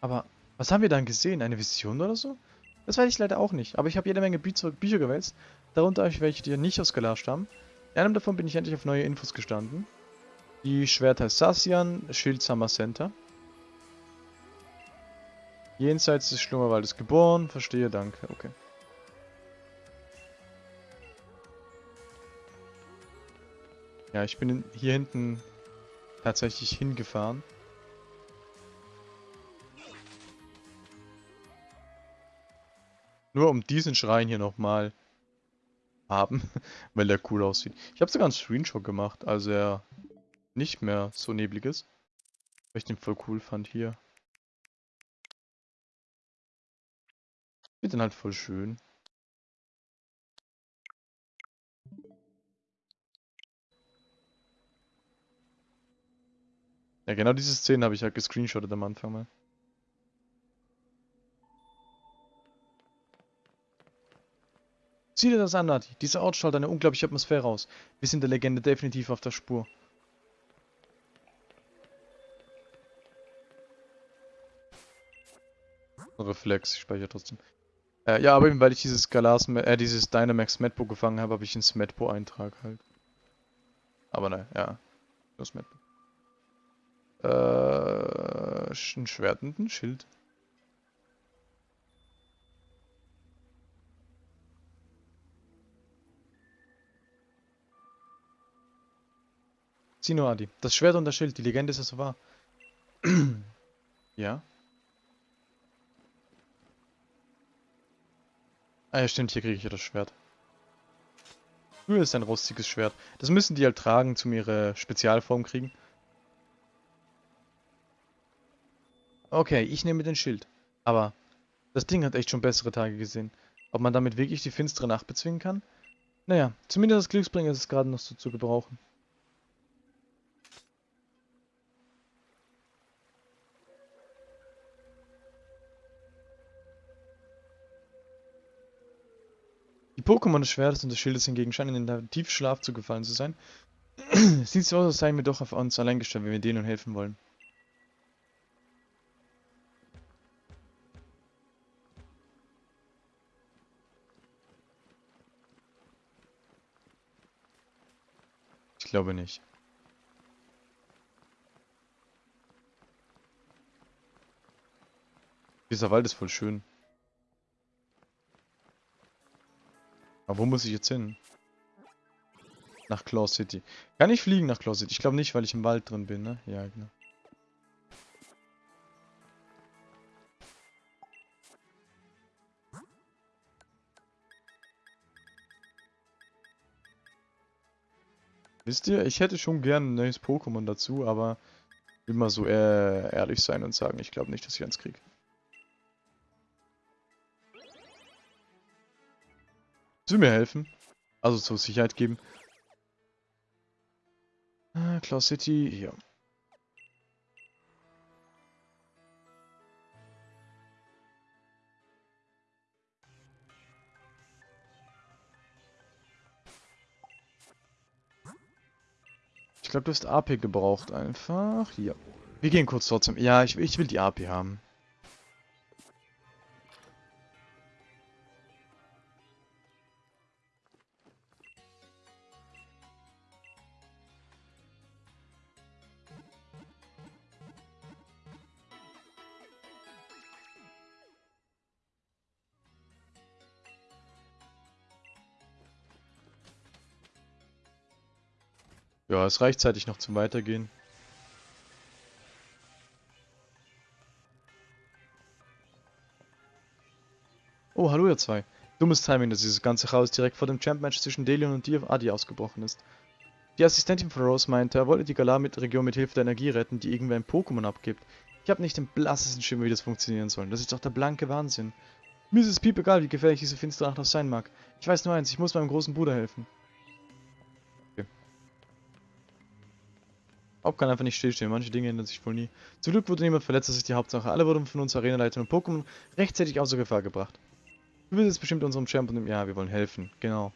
Aber was haben wir dann gesehen? Eine Vision oder so? Das weiß ich leider auch nicht, aber ich habe jede Menge Bücher, Bücher gewälzt, darunter welche, die nicht aus Galar stammen. In einem davon bin ich endlich auf neue Infos gestanden. Die Schwerter Sassian, Schild Summer Center. Jenseits des Schlummerwaldes geboren, verstehe, danke, okay. Ja, ich bin hier hinten tatsächlich hingefahren. Nur um diesen Schrein hier nochmal haben, weil der cool aussieht. Ich habe sogar einen Screenshot gemacht, also er nicht mehr so neblig ist. Weil ich den voll cool fand hier. Ich den halt voll schön. Ja, genau diese Szene habe ich halt gescreenshottet am Anfang mal. Sieh dir das an, Nati. Dieser Ort strahlt eine unglaubliche Atmosphäre aus. Wir sind der Legende definitiv auf der Spur. Reflex, ich speichere trotzdem. Äh, ja, aber eben weil ich dieses Galas, äh, dieses Dynamax Medbo gefangen habe, habe ich einen Smedbo-Eintrag halt. Aber ne, ja. Nur Smedbo. Äh, ein Schwert und ein Schild. Sieh nur, Adi. Das Schwert und das Schild, die Legende ist es so wahr. ja. Ah ja, stimmt, hier kriege ich ja das Schwert. Nur ist ein rostiges Schwert. Das müssen die halt tragen, zum ihre Spezialform kriegen. Okay, ich nehme den Schild. Aber das Ding hat echt schon bessere Tage gesehen. Ob man damit wirklich die finstere Nacht bezwingen kann? Naja, zumindest das Glücksbringer ist es gerade noch so zu gebrauchen. Die Pokémon des Schwertes und des Schildes hingegen scheinen in den Tiefschlaf zu gefallen zu sein. sieht so aus, als seien wir doch auf uns allein gestellt, wenn wir denen helfen wollen. Glaube nicht. Dieser Wald ist voll schön. Aber wo muss ich jetzt hin? Nach Claw City. Kann ich fliegen nach Claw City? Ich glaube nicht, weil ich im Wald drin bin, ne? Ja, genau. Wisst ihr, ich hätte schon gern ein neues Pokémon dazu, aber will mal so ehrlich sein und sagen, ich glaube nicht, dass ich eins kriege. Du mir helfen? Also zur Sicherheit geben. Ah, Claw City, hier. Glaube, du hast AP gebraucht einfach. Hier. Wir gehen kurz trotzdem. Ja, ich, ich will die AP haben. Ja, es reicht zeitig noch zum Weitergehen. Oh, hallo ihr zwei. Dummes Timing, dass dieses ganze Chaos direkt vor dem Champ-Match zwischen Delion und dir Adi ausgebrochen ist. Die Assistentin von Rose meinte, er wollte die Galar-Region mit Hilfe der Energie retten, die irgendwer ein Pokémon abgibt. Ich habe nicht den blassesten Schimmer, wie das funktionieren soll. Das ist doch der blanke Wahnsinn. Mir ist es piep egal, wie gefährlich diese finstere Nacht auch sein mag. Ich weiß nur eins, ich muss meinem großen Bruder helfen. Haupt kann einfach nicht stillstehen, manche Dinge ändern sich wohl nie. Zum Glück wurde niemand verletzt, das ist die Hauptsache. Alle wurden von uns Arenaleitern und Pokémon rechtzeitig außer Gefahr gebracht. Du willst jetzt bestimmt unserem Champ und dem... Ja, wir wollen helfen, genau.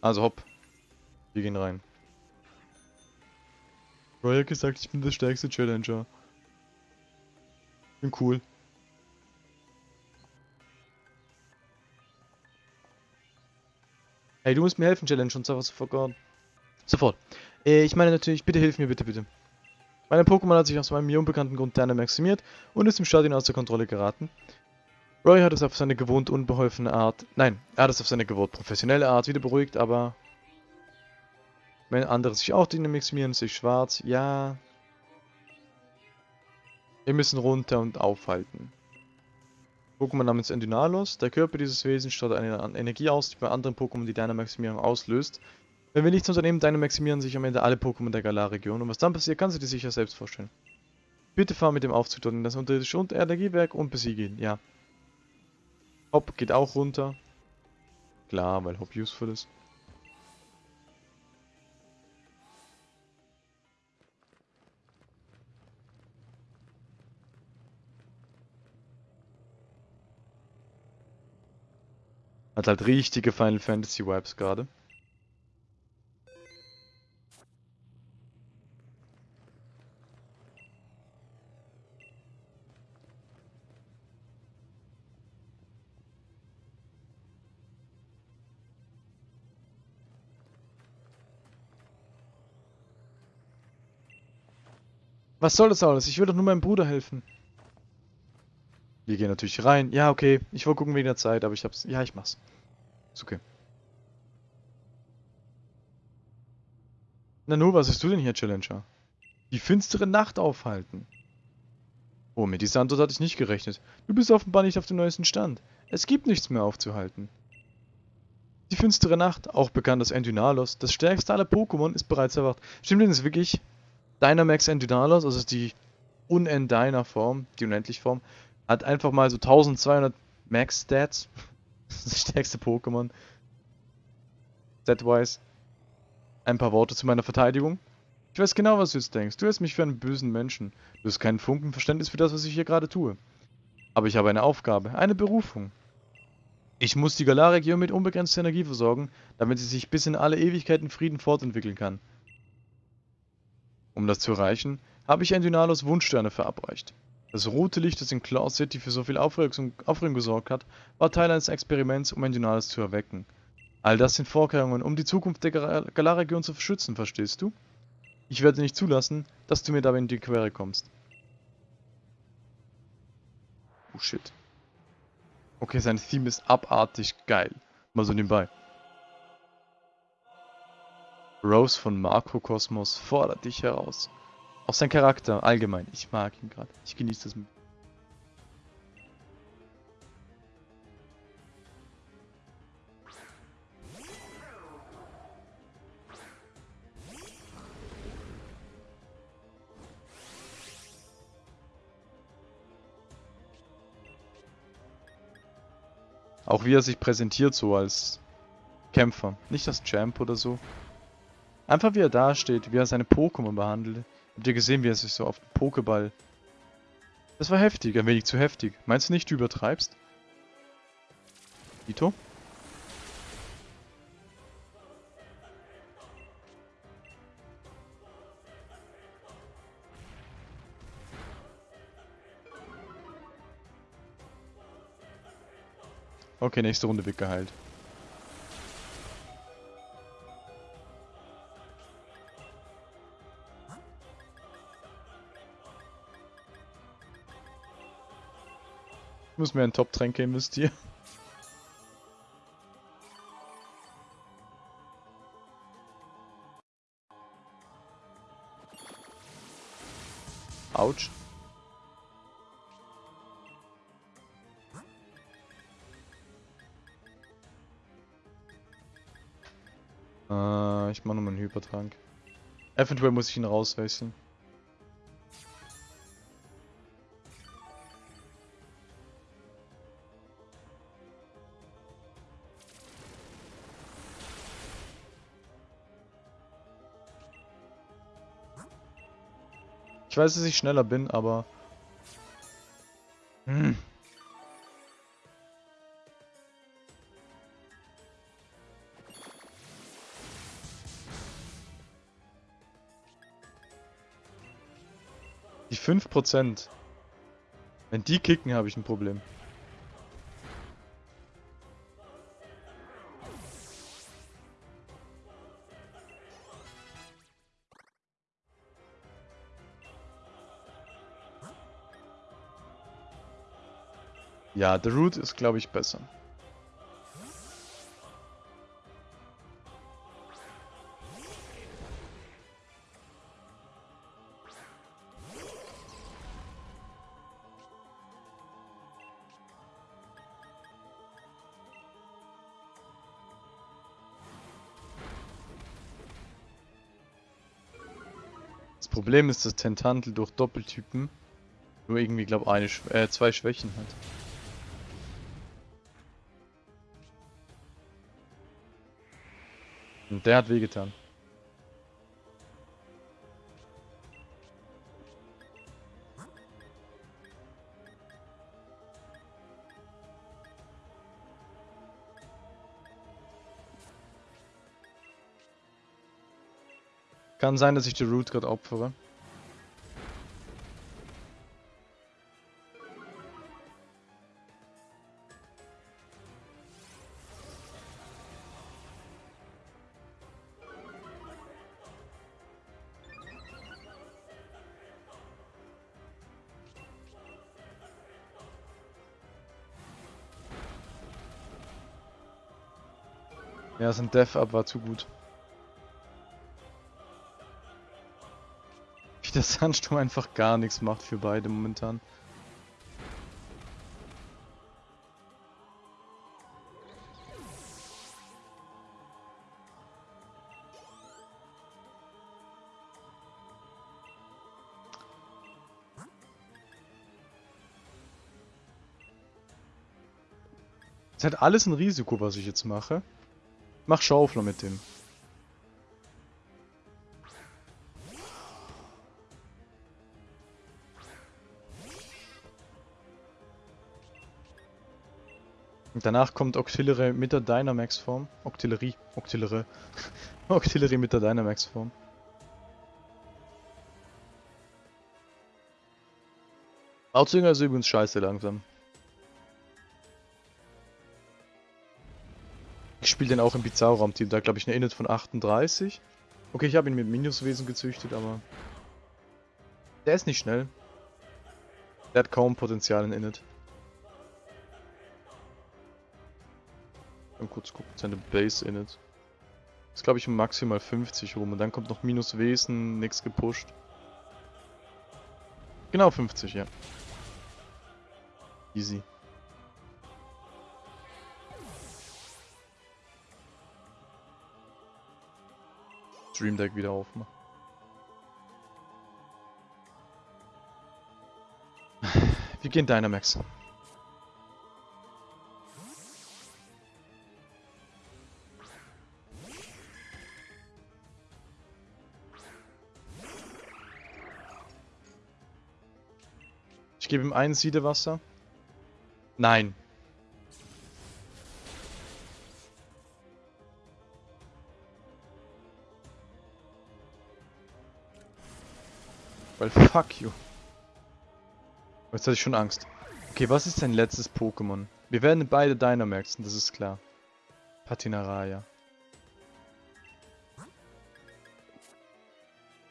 Also hopp. Wir gehen rein. Roy hat gesagt, ich bin der stärkste Challenger. Bin cool. Hey, du musst mir helfen, Challenge, und zwar sofort. Sofort. Äh, ich meine natürlich, bitte hilf mir, bitte, bitte. Mein Pokémon hat sich aus meinem mir unbekannten Grund maximiert und ist im Stadion außer Kontrolle geraten. Roy hat es auf seine gewohnt unbeholfene Art, nein, er hat es auf seine gewohnt professionelle Art wieder beruhigt, aber wenn andere sich auch maximieren, sich schwarz, ja. Wir müssen runter und aufhalten. Pokémon namens Endynalos. Der Körper dieses Wesens strahlt eine Energie aus, die bei anderen Pokémon die Dynamaximierung auslöst. Wenn wir nichts unternehmen, Dynamaximieren sich am Ende alle Pokémon der Galar-Region. Und was dann passiert, kannst du dir sicher selbst vorstellen. Bitte fahr mit dem Aufzug dort in das unterirdische Energiewerk und besiege ihn, ja. Hop geht auch runter. Klar, weil Hop useful ist. Hat halt richtige Final Fantasy Vibes gerade. Was soll das alles? Ich will doch nur meinem Bruder helfen. Wir gehen natürlich rein. Ja, okay. Ich wollte gucken wegen der Zeit, aber ich hab's... Ja, ich mach's. Ist okay. Nanu, was hast du denn hier, Challenger? Die finstere Nacht aufhalten. Oh, mit dieser Antwort hatte ich nicht gerechnet. Du bist offenbar nicht auf dem neuesten Stand. Es gibt nichts mehr aufzuhalten. Die finstere Nacht, auch bekannt als Endynalos, das stärkste aller Pokémon, ist bereits erwacht. Stimmt denn das wirklich? Dynamax Endynalos, also die Unendiner Form, die Unendlich-Form, hat einfach mal so 1200 Max-Stats. das stärkste Pokémon. Stat-wise. Ein paar Worte zu meiner Verteidigung. Ich weiß genau, was du jetzt denkst. Du hältst mich für einen bösen Menschen. Du hast keinen Funken Verständnis für das, was ich hier gerade tue. Aber ich habe eine Aufgabe, eine Berufung. Ich muss die Galar-Region mit unbegrenzter Energie versorgen, damit sie sich bis in alle Ewigkeiten Frieden fortentwickeln kann. Um das zu erreichen, habe ich Endynalos Wunschsterne verabreicht. Das rote Licht, das in Claw City für so viel Aufregung, Aufregung gesorgt hat, war Teil eines Experiments, um Endynalos zu erwecken. All das sind Vorkehrungen, um die Zukunft der Galar-Region zu verschützen, verstehst du? Ich werde nicht zulassen, dass du mir dabei in die Quere kommst. Oh shit. Okay, sein Theme ist abartig geil. Mal so nebenbei. Rose von Makrokosmos fordert dich heraus. Auch sein Charakter, allgemein. Ich mag ihn gerade. Ich genieße das. Auch wie er sich präsentiert so als Kämpfer. Nicht als Champ oder so. Einfach wie er dasteht, wie er seine Pokémon behandelt. Habt ihr gesehen, wie er sich so auf den Pokéball... Das war heftig, ein wenig zu heftig. Meinst du nicht, du übertreibst? Ito? Okay, nächste Runde wird muss mir einen Top-Tränke investieren. Autsch. Äh, ich mach nochmal einen Hypertrank. Eventuell muss ich ihn rauswechseln. Weiß, dass ich schneller bin, aber... Hm. Die 5%. Wenn die kicken, habe ich ein Problem. Ja, The Root ist, glaube ich, besser. Das Problem ist, dass Tentantel durch Doppeltypen nur irgendwie, glaube eine, äh, zwei Schwächen hat. Und der hat wehgetan. Kann sein, dass ich die Root gerade opfere. Ja, sein Death Up war zu gut. Wie der Sandsturm einfach gar nichts macht für beide momentan. Ist halt alles ein Risiko, was ich jetzt mache. Mach Schaufler mit dem. Und danach kommt Octillery mit der Dynamax-Form. Octillery. Octillery. Octillery mit der Dynamax-Form. Outsinger ist übrigens scheiße langsam. Ich spiele den auch im Bizarro-Raum-Team. Da glaube ich eine Init von 38. Okay, ich habe ihn mit Minuswesen gezüchtet, aber... Der ist nicht schnell. Der hat kaum Potenzial in Init. Mal kurz gucken, seine Base Init. Ist glaube ich maximal 50 rum. Und dann kommt noch Minuswesen, nichts gepusht. Genau 50, ja. Easy. Stream Deck wieder aufmachen. Wie gehen Dynamax? Ich gebe ihm ein Siedewasser. Nein. Weil fuck you. Jetzt hatte ich schon Angst. Okay, was ist dein letztes Pokémon? Wir werden beide Dynamaxen, das ist klar. Patinaraya.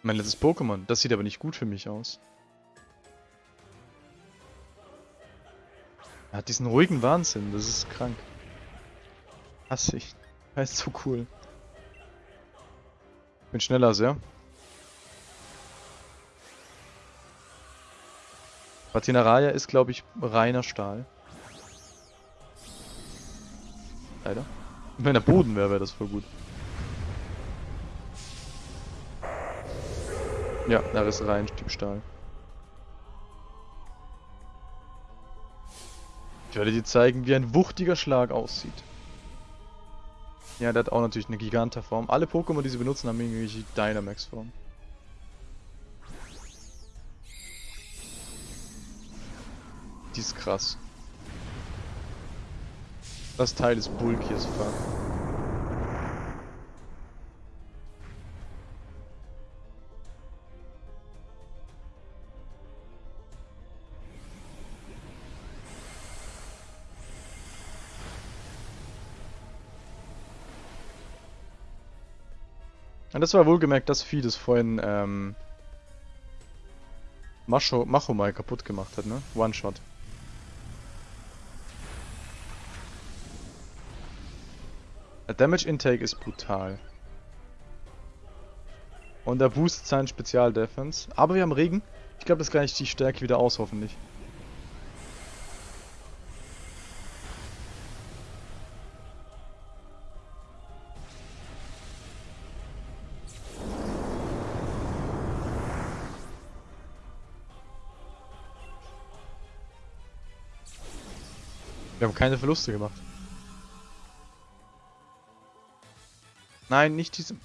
Mein letztes Pokémon. Das sieht aber nicht gut für mich aus. Er hat diesen ruhigen Wahnsinn, das ist krank. Hasse ich. Er ist so cool. Ich bin schneller als er. Patinaraya ist, glaube ich, reiner Stahl. Leider. Wenn er Boden wäre, wäre das voll gut. Ja, da ist rein Stück Stahl. Ich werde dir zeigen, wie ein wuchtiger Schlag aussieht. Ja, der hat auch natürlich eine Giganterform. Alle Pokémon, die sie benutzen, haben irgendwelche Dynamax-Form. die ist krass. Das Teil ist bulky as fuck. Und das war wohlgemerkt das Vieh, das vorhin ähm, Macho, Macho mal kaputt gemacht hat, ne? One-Shot. Damage Intake ist brutal. Und er boostet seinen Spezial-Defense. Aber wir haben Regen. Ich glaube, das gleicht die Stärke wieder aus, hoffentlich. Wir haben keine Verluste gemacht. Nein, nicht diese...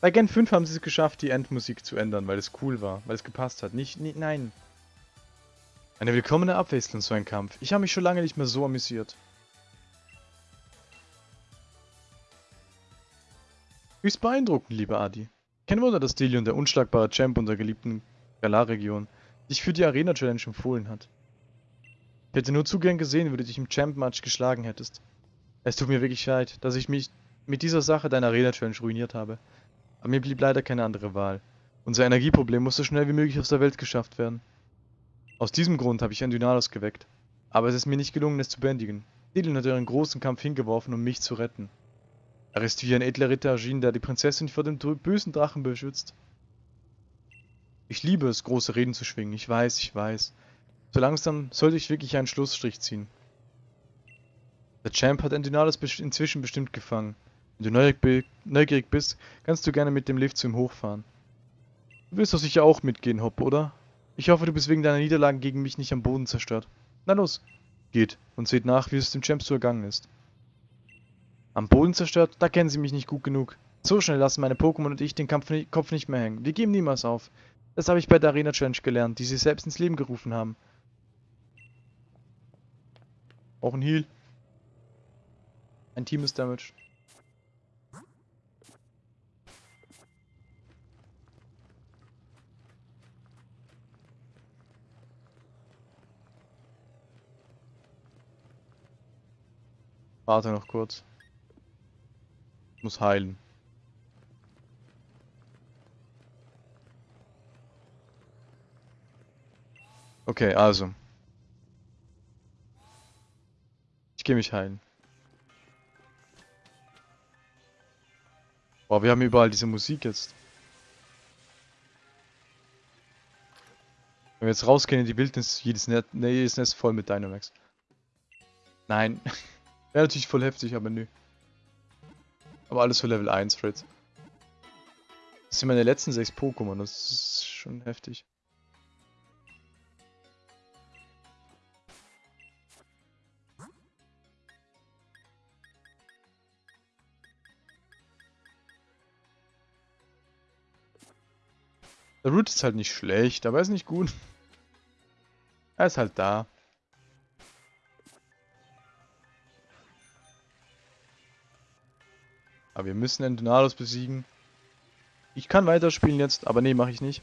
Bei Gen 5 haben sie es geschafft, die Endmusik zu ändern, weil es cool war, weil es gepasst hat. Nicht, nicht nein. Eine willkommene Abwechslung so ein Kampf. Ich habe mich schon lange nicht mehr so amüsiert. Höchst beeindruckend, lieber Adi. Kein Wunder, dass Delion, der unschlagbare Champ unserer geliebten Galar-Region, dich für die Arena-Challenge empfohlen hat. Ich hätte nur zu gern gesehen, wie du dich im Champ-Match geschlagen hättest. Es tut mir wirklich leid, dass ich mich mit dieser Sache deine Arena-Challenge ruiniert habe. Aber mir blieb leider keine andere Wahl. Unser Energieproblem muss so schnell wie möglich aus der Welt geschafft werden. Aus diesem Grund habe ich ein Dynalos geweckt. Aber es ist mir nicht gelungen, es zu bändigen. Dylan hat ihren großen Kampf hingeworfen, um mich zu retten. Er ist wie ein edler Ritter erschienen, der die Prinzessin vor dem bösen Drachen beschützt. Ich liebe es, große Reden zu schwingen. Ich weiß, ich weiß. So langsam sollte ich wirklich einen Schlussstrich ziehen. Der Champ hat Endinalis inzwischen bestimmt gefangen. Wenn du neugierig bist, kannst du gerne mit dem Lift zu ihm hochfahren. Du willst doch sicher auch mitgehen, Hopp, oder? Ich hoffe, du bist wegen deiner Niederlagen gegen mich nicht am Boden zerstört. Na los, geht und seht nach, wie es dem Champ so ergangen ist. Am Boden zerstört? Da kennen sie mich nicht gut genug. So schnell lassen meine Pokémon und ich den Kampf, Kopf nicht mehr hängen. Wir geben niemals auf. Das habe ich bei der Arena Challenge gelernt, die sie selbst ins Leben gerufen haben. Auch ein Heal. Ein Team ist damaged. Warte noch kurz. Ich muss heilen. Okay, also. gehe mich heilen. Boah, wir haben überall diese Musik jetzt. Wenn wir jetzt rausgehen in die Wildnis, jedes, Net, jedes Nest voll mit Dynamax. Nein. Wäre natürlich voll heftig, aber nö. Aber alles für Level 1, Fritz. Das sind meine letzten 6 Pokémon, das ist schon heftig. Der Root ist halt nicht schlecht, aber er ist nicht gut. Er ist halt da. Wir müssen Endonados besiegen. Ich kann weiterspielen jetzt, aber nee, mache ich nicht.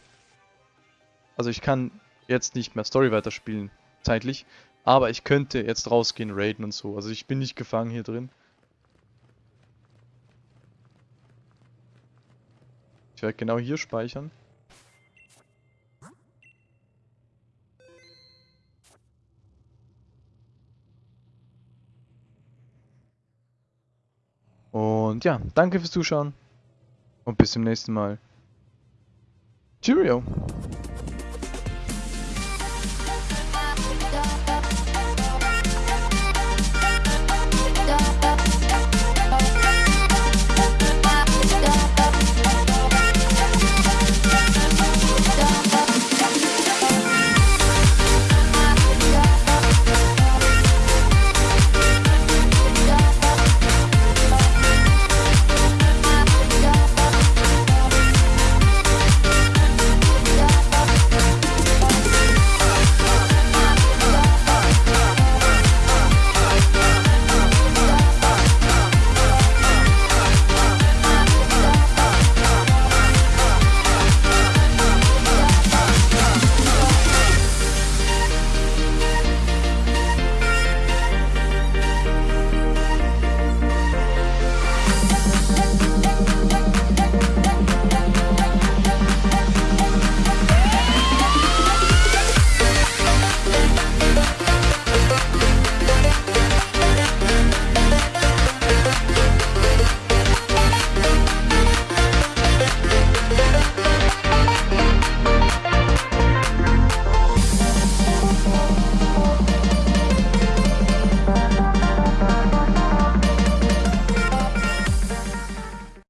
Also ich kann jetzt nicht mehr Story weiterspielen, zeitlich. Aber ich könnte jetzt rausgehen, raiden und so. Also ich bin nicht gefangen hier drin. Ich werde genau hier speichern. Ja, danke fürs Zuschauen und bis zum nächsten Mal. Cheerio!